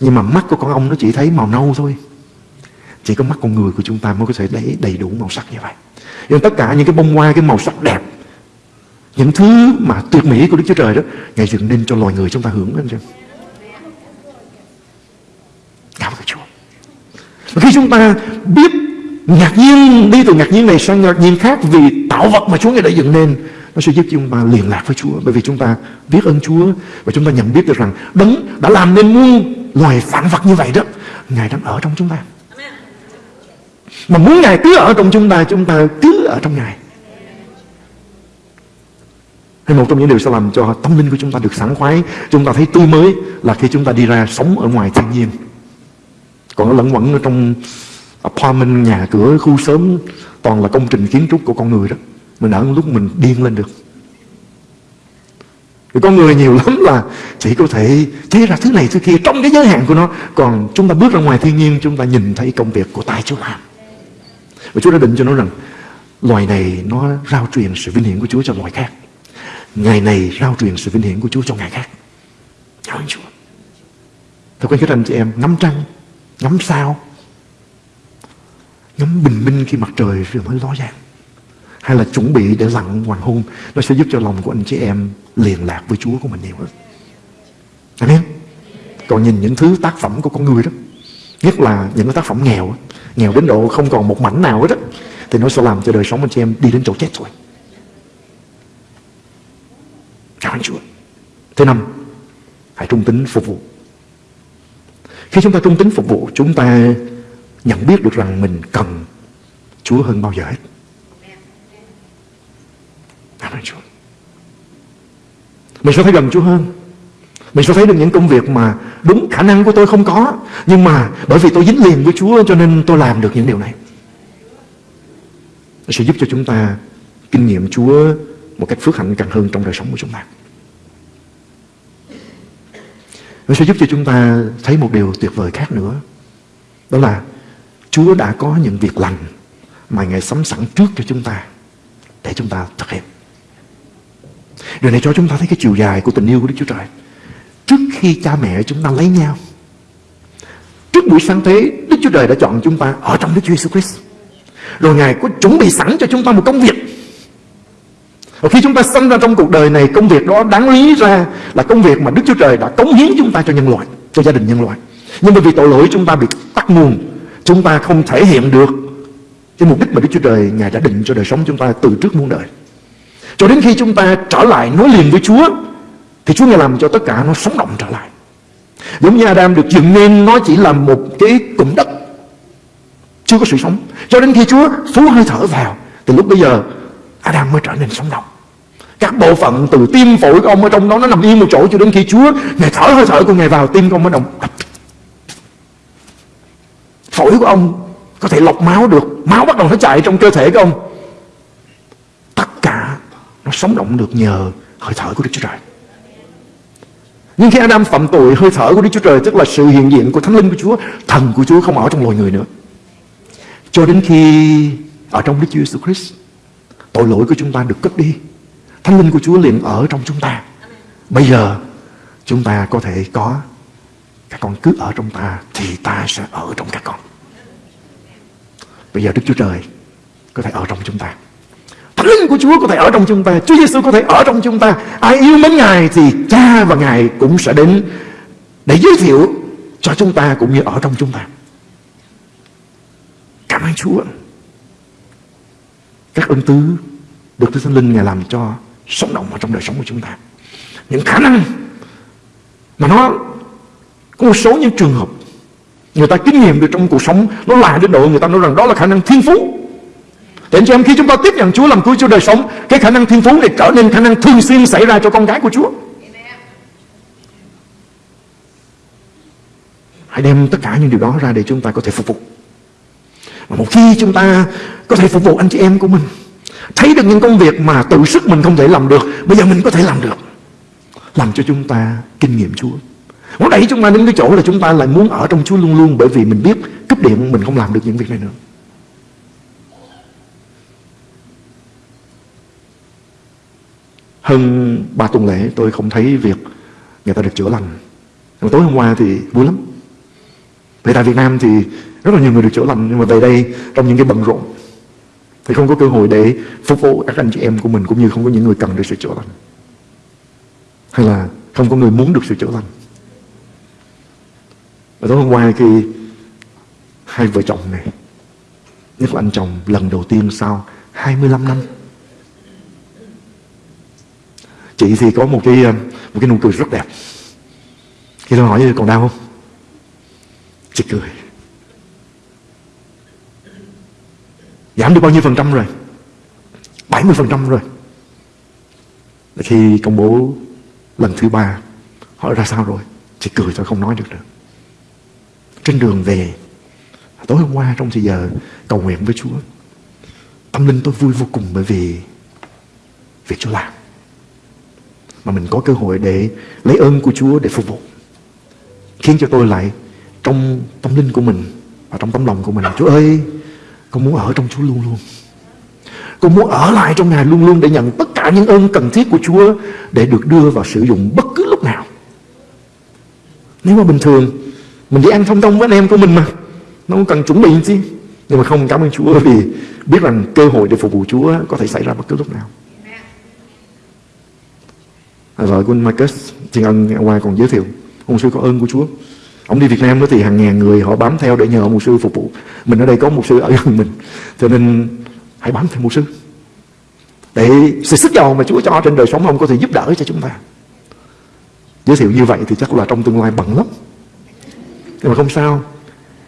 S2: Nhưng mà mắt của con ong nó chỉ thấy màu nâu thôi. Chỉ có mắt con người của chúng ta mới có thể lấy đầy đủ màu sắc như vậy. Nhưng tất cả những cái bông hoa, cái màu sắc đẹp những thứ mà tuyệt mỹ của Đức Chúa Trời đó Ngài dựng nên cho loài người chúng ta hưởng anh xem Cảm ơn Chúa. Và khi chúng ta biết ngạc nhiên Đi từ ngạc nhiên này sang ngạc nhiên khác Vì tạo vật mà Chúa Ngài đã dựng nên Nó sẽ giúp chúng ta liên lạc với Chúa. Bởi vì chúng ta biết ơn Chúa Và chúng ta nhận biết được rằng Đấng đã làm nên muôn loài phản vật như vậy đó Ngài đang ở trong chúng ta. Mà muốn Ngài cứ ở trong chúng ta Chúng ta cứ ở trong Ngài hay một trong những điều sẽ làm cho tâm linh của chúng ta được sảng khoái. Chúng ta thấy tươi mới là khi chúng ta đi ra sống ở ngoài thiên nhiên. Còn nó lẫn quẩn ở trong apartment, nhà cửa, khu sớm Toàn là công trình kiến trúc của con người đó. Mình ở lúc mình điên lên được. Vì con người nhiều lắm là chỉ có thể chế ra thứ này thứ kia trong cái giới hạn của nó. Còn chúng ta bước ra ngoài thiên nhiên chúng ta nhìn thấy công việc của tay Chúa làm Và Chúa đã định cho nó rằng Loài này nó rao truyền sự vinh hiển của Chúa cho loài khác. Ngày này rao truyền sự vinh hiển của Chúa cho ngày khác. Cảm ơn Chúa. Thưa quý anh chị em, ngắm trăng, ngắm sao, ngắm bình minh khi mặt trời vừa mới ló dạng. Hay là chuẩn bị để lặn hoàng hôn, nó sẽ giúp cho lòng của anh chị em liền lạc với Chúa của mình nhiều hơn. Amen. Còn nhìn những thứ tác phẩm của con người đó, nhất là những cái tác phẩm nghèo, nghèo đến độ không còn một mảnh nào hết đó, thì nó sẽ làm cho đời sống anh chị em đi đến chỗ chết rồi. Cảm Chúa. Thứ năm, hãy trung tín phục vụ. Khi chúng ta trung tín phục vụ, chúng ta nhận biết được rằng mình cần Chúa hơn bao giờ hết. Cảm ơn Chúa. Mình sẽ thấy gần Chúa hơn. Mình sẽ thấy được những công việc mà đúng khả năng của tôi không có. Nhưng mà bởi vì tôi dính liền với Chúa cho nên tôi làm được những điều này. Nó sẽ giúp cho chúng ta kinh nghiệm Chúa một cách phước hạnh càng hơn trong đời sống của chúng ta. Nó sẽ giúp cho chúng ta thấy một điều tuyệt vời khác nữa. Đó là Chúa đã có những việc lành mà Ngài sắm sẵn trước cho chúng ta để chúng ta thực hiện. Điều này cho chúng ta thấy cái chiều dài của tình yêu của Đức Chúa Trời. Trước khi cha mẹ chúng ta lấy nhau, trước buổi sáng thế, Đức Chúa Trời đã chọn chúng ta ở trong Đức Chúa Jesus Christ. Rồi Ngài có chuẩn bị sẵn cho chúng ta một công việc. Và khi chúng ta sanh ra trong cuộc đời này, công việc đó đáng lý ra là công việc mà Đức Chúa Trời đã cống hiến chúng ta cho nhân loại, cho gia đình nhân loại. Nhưng bởi vì tội lỗi chúng ta bị tắt nguồn, chúng ta không thể hiện được cái mục đích mà Đức Chúa Trời Ngài đã định cho đời sống chúng ta từ trước muôn đời. Cho đến khi chúng ta trở lại nối liền với Chúa Thì Chúa Ngài làm cho tất cả nó sống động trở lại Giống như Adam được dựng nên Nó chỉ là một cái cụm đất Chưa có sự sống Cho đến khi Chúa phú hơi thở vào Thì lúc bây giờ Adam mới trở nên sống động các bộ phận từ tim phổi của ông ở trong đó nó nằm yên một chỗ cho đến khi Chúa Ngài thở hơi thở của Ngài vào tim của ông mới động phổi của ông có thể lọc máu được máu bắt đầu nó chạy trong cơ thể của ông Tất cả nó sống động được nhờ hơi thở của Đức Chúa Trời. Nhưng khi Adam phạm tội, hơi thở của Đức Chúa Trời tức là sự hiện diện của Thánh Linh của Chúa, thần của Chúa không ở trong loài người nữa. Cho đến khi ở trong Đức Chúa Jesus Christ, tội lỗi của chúng ta được cất đi. Thánh Linh của Chúa liền ở trong chúng ta. Bây giờ, chúng ta có thể có các con cứ ở trong ta thì ta sẽ ở trong các con. Bây giờ Đức Chúa Trời có thể ở trong chúng ta. Thánh linh của Chúa có thể ở trong chúng ta Chúa Giêsu có thể ở trong chúng ta Ai yêu mến Ngài thì cha và Ngài cũng sẽ đến Để giới thiệu cho chúng ta cũng như ở trong chúng ta Cảm ơn Chúa các ân tứ được Đức Thánh Linh Ngài làm cho sống động ở trong đời sống của chúng ta. Những khả năng Mà nó có một số những trường hợp Người ta kinh nghiệm được trong cuộc sống, Nó là đến độ người ta nói rằng đó là khả năng thiên phú. Để cho em, khi chúng ta tiếp nhận Chúa, làm cứu cho đời sống, Cái khả năng thiên phú này trở nên khả năng thường xuyên xảy ra cho con cái của Chúa. Hãy đem tất cả những điều đó ra để chúng ta có thể phục vụ. Và một khi chúng ta có thể phục vụ anh chị em của mình, Thấy được những công việc mà tự sức mình không thể làm được, Bây giờ mình có thể làm được. Làm cho chúng ta kinh nghiệm Chúa. Nó đẩy chúng ta đến cái chỗ là chúng ta lại muốn ở trong Chúa luôn luôn, Bởi vì mình biết cúp điện mình không làm được những việc này nữa. Hơn ba tuần lễ, tôi không thấy việc người ta được chữa lành. Nhưng tối hôm qua thì vui lắm về tại Việt Nam thì rất là nhiều người được chữa lành, nhưng mà về đây, trong những cái bận rộn, thì không có cơ hội để phục vụ các anh chị em của mình, cũng như không có những người cần được sự chữa lành. Hay là không có người muốn được sự chữa lành. Và tối hôm qua khi hai vợ chồng này, nhất là anh chồng lần đầu tiên sau 25 năm, chị thì có một cái ờ, một cái nụ cười rất đẹp. Khi tôi hỏi còn đau không? Chị cười. Giảm được bao nhiêu phần trăm rồi? 70 phần trăm rồi. Khi công bố lần thứ ba, hỏi ra sao rồi? Chị cười thôi, không nói được nữa. Trên đường về, tối hôm qua trong thời giờ cầu nguyện với Chúa, tâm linh tôi vui vô cùng bởi vì việc Chúa làm. Mà mình có cơ hội để lấy ơn của Chúa để phục vụ, khiến cho tôi lại trong tâm linh của mình và trong tấm lòng của mình. Chúa ơi, con muốn ở trong Chúa luôn luôn. Con muốn ở lại trong Ngài luôn luôn để nhận tất cả những ơn cần thiết của Chúa để được đưa vào sử dụng bất cứ lúc nào. Nếu mà bình thường, mình đi ăn thông thông với anh em của mình mà, nó không cần chuẩn bị gì nhưng mà không, cảm ơn Chúa vì biết rằng cơ hội để phục vụ Chúa có thể xảy ra bất cứ lúc nào. À, Vợ của Marcus, Thiên Ân qua còn giới thiệu. Ông sư có ơn của Chúa ông đi Việt Nam đó thì hàng ngàn người họ bám theo để nhờ mục sư phục vụ. Mình ở đây có một sư ở gần mình, cho nên hãy bám theo một sư. Để sự sức giàu mà Chúa cho trên đời sống ông có thể giúp đỡ cho chúng ta. Giới thiệu như vậy thì chắc là trong tương lai bận lắm. Nhưng mà không sao,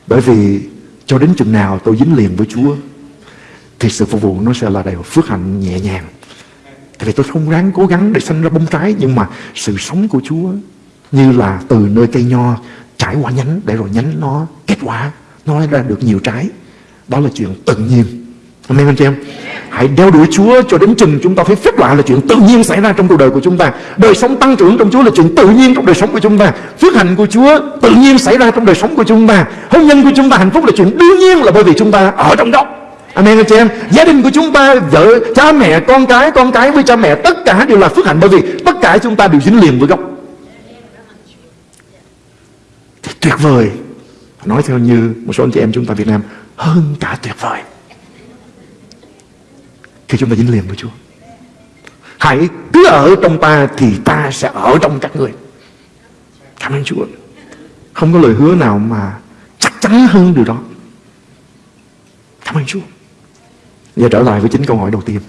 S2: bởi vì cho đến chừng nào tôi dính liền với Chúa, thì sự phục vụ nó sẽ là đầy phước hạnh nhẹ nhàng. Tại vì tôi không ráng cố gắng để sinh ra bông trái, nhưng mà sự sống của Chúa như là từ nơi cây nho trải qua nhánh để rồi nhánh nó kết quả nó ra được nhiều trái. Đó là chuyện tự nhiên. Amen anh chị em Hãy đeo đuổi Chúa cho đến chừng chúng ta thấy phép lạ là chuyện tự nhiên xảy ra trong cuộc đời của chúng ta. Đời sống tăng trưởng trong Chúa là chuyện tự nhiên trong đời sống của chúng ta. Phước hạnh của Chúa tự nhiên xảy ra trong đời sống của chúng ta. Hôn nhân của chúng ta hạnh phúc là chuyện đương nhiên là bởi vì chúng ta ở trong đó. Amen anh chị em Gia đình của chúng ta Vợ, cha mẹ, con cái Con cái với cha mẹ Tất cả đều là phước hạnh Bởi vì tất cả chúng ta đều dính liền với gốc tuyệt vời. Nói theo như một số anh chị em chúng ta Việt Nam, Hơn cả tuyệt vời. Khi chúng ta dính liền với Chúa, Hãy cứ ở trong ta Thì ta sẽ ở trong các người. Cảm ơn Chúa. Không có lời hứa nào mà Chắc chắn hơn điều đó. Cảm ơn Chúa. Giờ trở lại với chính câu hỏi đầu tiên.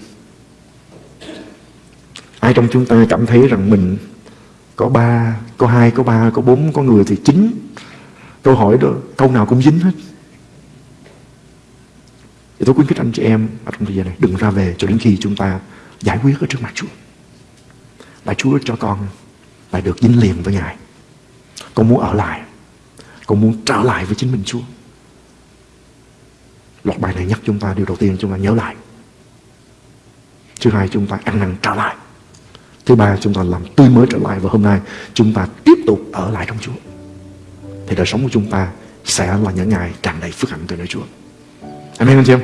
S2: Ai trong chúng ta cảm thấy rằng mình có ba, có hai, có ba, có bốn, có người thì chín Câu hỏi đó, câu nào cũng dính hết. Thì tôi khuyến khích anh chị em ở trong thời gian này Đừng ra về cho đến khi chúng ta giải quyết ở trước mặt Chúa. Là Chúa cho con lại được dính liền với Ngài. Con muốn ở lại. Con muốn trở lại với chính mình Chúa. Loạt bài này nhắc chúng ta điều đầu tiên chúng ta nhớ lại. Thứ hai chúng ta ăn năn trở lại. Thứ ba, chúng ta làm tươi mới trở lại Và hôm nay. Chúng ta tiếp tục ở lại trong Chúa. Thì đời sống của chúng ta sẽ là những ngày tràn đầy phước hạnh từ nơi Chúa. Amen, anh chị em.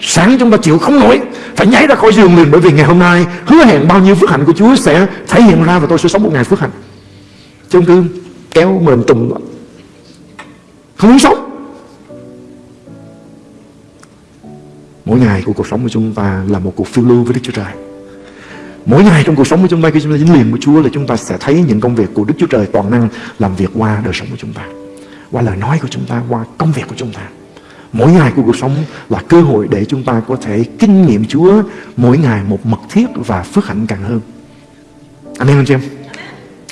S2: Sáng chúng ta chịu không nổi, Phải nhảy ra khỏi giường liền Bởi vì ngày hôm nay hứa hẹn bao nhiêu phước hạnh của Chúa Sẽ thể hiện ra và tôi sẽ sống một ngày phước hạnh. Chứ không cứ kéo mềm tùng Không muốn sống. Mỗi ngày của cuộc sống của chúng ta là một cuộc phiêu lưu với Đức Chúa Trời. Mỗi ngày trong cuộc sống của chúng ta khi chúng ta dính liền với Chúa là chúng ta sẽ thấy những công việc của Đức Chúa Trời toàn năng làm việc qua đời sống của chúng ta. Qua lời nói của chúng ta, qua công việc của chúng ta. Mỗi ngày của cuộc sống là cơ hội để chúng ta có thể kinh nghiệm Chúa mỗi ngày một mật thiết và phước hạnh càng hơn. Amen anh chị em.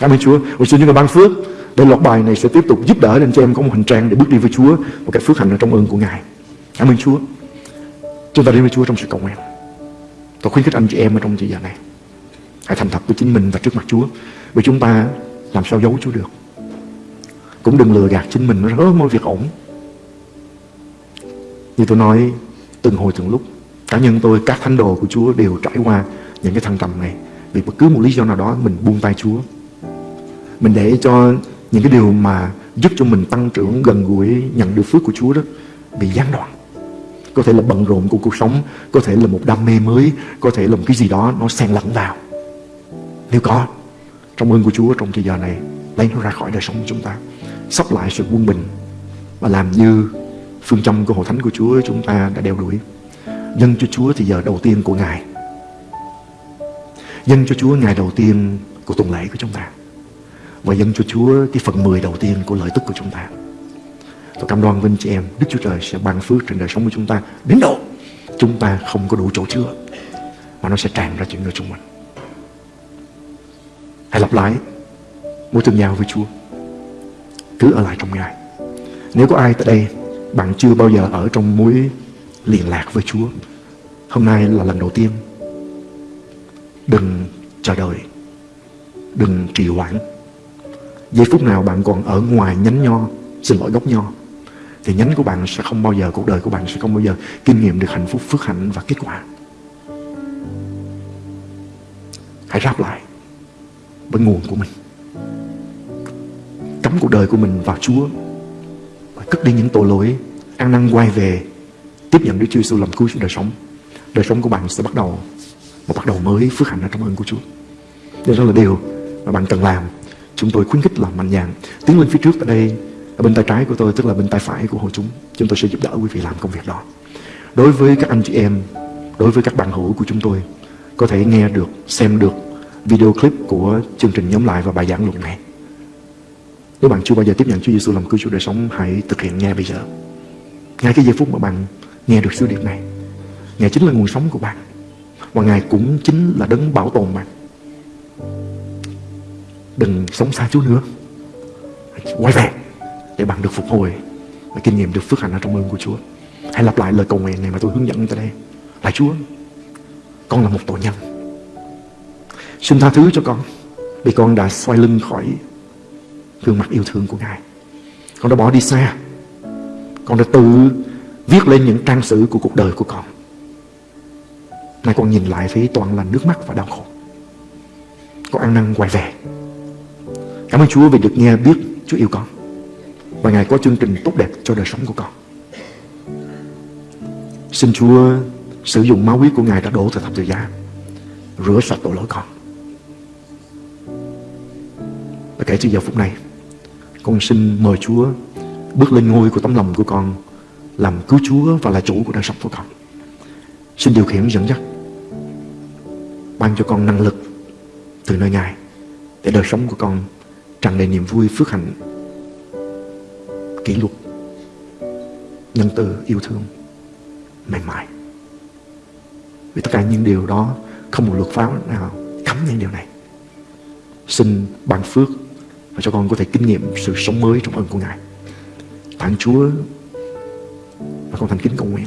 S2: Cảm ơn Chúa. Và xin Chúa ban phước để loạt bài này sẽ tiếp tục giúp đỡ anh chị em có một hành trang để bước đi với Chúa một cái phước hạnh ở trong ơn của Ngài. Cảm ơn Chúa. Chúng ta đến với Chúa trong sự cầu nguyện. Tôi khuyến khích anh chị em ở trong thời giờ này. Hãy thành thật với chính mình và trước mặt Chúa. Vì chúng ta làm sao giấu Chúa được. Cũng đừng lừa gạt chính mình nó rất mọi việc ổn. Như tôi nói từng hồi từng lúc. Cá nhân tôi, các thánh đồ của Chúa đều trải qua những cái thăng trầm này. Vì bất cứ một lý do nào đó mình buông tay Chúa. Mình để cho những cái điều mà giúp cho mình tăng trưởng gần gũi nhận được phước của Chúa đó bị gián đoạn có thể là bận rộn của cuộc sống có thể là một đam mê mới có thể là một cái gì đó nó xen lẫn vào nếu có, trong ơn của Chúa, trong thời giờ này, lấy nó ra khỏi đời sống của chúng ta, sắp lại sự quân bình và làm như phương châm của hội thánh của Chúa, chúng ta đã đeo đuổi. Dân cho Chúa thì giờ đầu tiên của Ngài. Dân cho Chúa ngày đầu tiên của tuần lễ của chúng ta. Và dân cho Chúa cái phần 10 đầu tiên của lợi tức của chúng ta. Tôi cam đoan với anh chị em, Đức Chúa Trời sẽ ban phước trên đời sống của chúng ta. Đến độ chúng ta không có đủ chỗ chứa. Mà nó sẽ tràn ra chuyện nơi chung mình. Hãy lặp lại. Mối tương giao với Chúa Cứ ở lại trong Ngài. Nếu có ai tại đây Bạn chưa bao giờ ở trong mối liên lạc với Chúa, Hôm nay là lần đầu tiên. Đừng chờ đợi. Đừng trì hoãn. Giây phút nào bạn còn ở ngoài nhánh nho, Xin lỗi gốc nho, thì nhánh của bạn sẽ không bao giờ, cuộc đời của bạn sẽ không bao giờ kinh nghiệm được hạnh phúc, phước hạnh và kết quả. Hãy ráp lại với nguồn của mình. Cắm cuộc đời của mình vào Chúa và cất đi những tội lỗi, ăn năn quay về, tiếp nhận Đức Chúa Giêsu làm cứu trong đời sống. Đời sống của bạn sẽ bắt đầu, một bắt đầu mới phước hạnh ở trong ơn của Chúa. Đây đó là điều mà bạn cần làm. Chúng tôi khuyến khích làm mạnh dạn. Tiến lên phía trước tại đây, ở bên tay trái của tôi, tức là bên tay phải của hội chúng. Chúng tôi sẽ giúp đỡ quý vị làm công việc đó. Đối với các anh chị em, đối với các bạn hữu của chúng tôi, có thể nghe được, xem được video clip của chương trình nhóm lại và bài giảng luận này nếu bạn chưa bao giờ tiếp nhận Chúa Giêsu làm cứu Chúa đời sống hãy thực hiện ngay bây giờ ngay cái giây phút mà bạn nghe được sứ điệp này Ngài chính là nguồn sống của bạn Và Ngài cũng chính là đấng bảo tồn bạn. Đừng sống xa Chúa nữa. Quay về để bạn được phục hồi và kinh nghiệm được phước hạnh ở trong ơn của Chúa. Hãy lặp lại lời cầu nguyện này mà tôi hướng dẫn cho đây. Là Chúa, con là một tội nhân. Xin tha thứ cho con, vì con đã xoay lưng khỏi gương mặt yêu thương của Ngài. Con đã bỏ đi xa. Con đã tự viết lên những trang sử của cuộc đời của con. Nay con nhìn lại thấy toàn là nước mắt và đau khổ. Con ăn năn quay về. Cảm ơn Chúa vì được nghe biết Chúa yêu con. Và Ngài có chương trình tốt đẹp cho đời sống của con. Xin Chúa sử dụng máu huyết của Ngài đã đổ từ thập tự giá, rửa sạch tội lỗi con. Kể từ giờ phút này, con xin mời Chúa bước lên ngôi của tấm lòng của con làm cứu Chúa và là chủ của đời sống của con. Xin điều khiển dẫn dắt ban cho con năng lực từ nơi Ngài để đời sống của con tràn đầy niềm vui, phước hạnh, kỷ luật, nhân từ, yêu thương, mềm mại. Vì tất cả những điều đó không một luật pháp nào cấm những điều này. Xin ban phước và cho con có thể kinh nghiệm sự sống mới trong ơn của Ngài. Phản Chúa và con thành kính cầu nguyện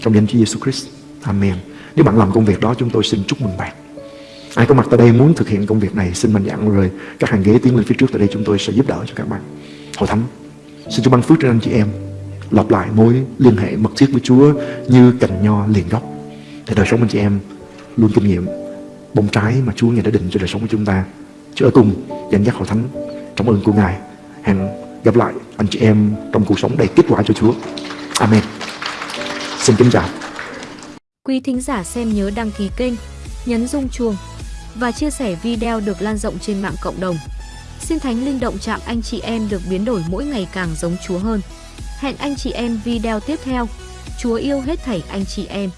S2: trong danh Chúa Giêsu Christ. Amen. Nếu bạn làm công việc đó, chúng tôi xin chúc mừng bạn. Ai có mặt tại đây muốn thực hiện công việc này, xin mạnh dạn rồi các hàng ghế tiến lên phía trước tại đây chúng tôi sẽ giúp đỡ cho các bạn. Hội thánh, xin Chúa ban phước trên anh chị em lặp lại mối liên hệ mật thiết với Chúa như cành nho liền gốc để đời sống anh chị em luôn kinh nghiệm bông trái mà Chúa Ngài đã định cho đời sống của chúng ta. Chúa ở cùng dẫn dắt hội thánh trong ơn của Ngài. Hẹn gặp lại anh chị em trong cuộc sống đầy kết quả cho Chúa. Amen. Xin kính chào.
S3: Quý thính giả xem nhớ đăng ký kênh, nhấn rung chuông và chia sẻ video được lan rộng trên mạng cộng đồng. Xin Thánh Linh động chạm anh chị em được biến đổi mỗi ngày càng giống Chúa hơn. Hẹn anh chị em video tiếp theo. Chúa yêu hết thảy anh chị em.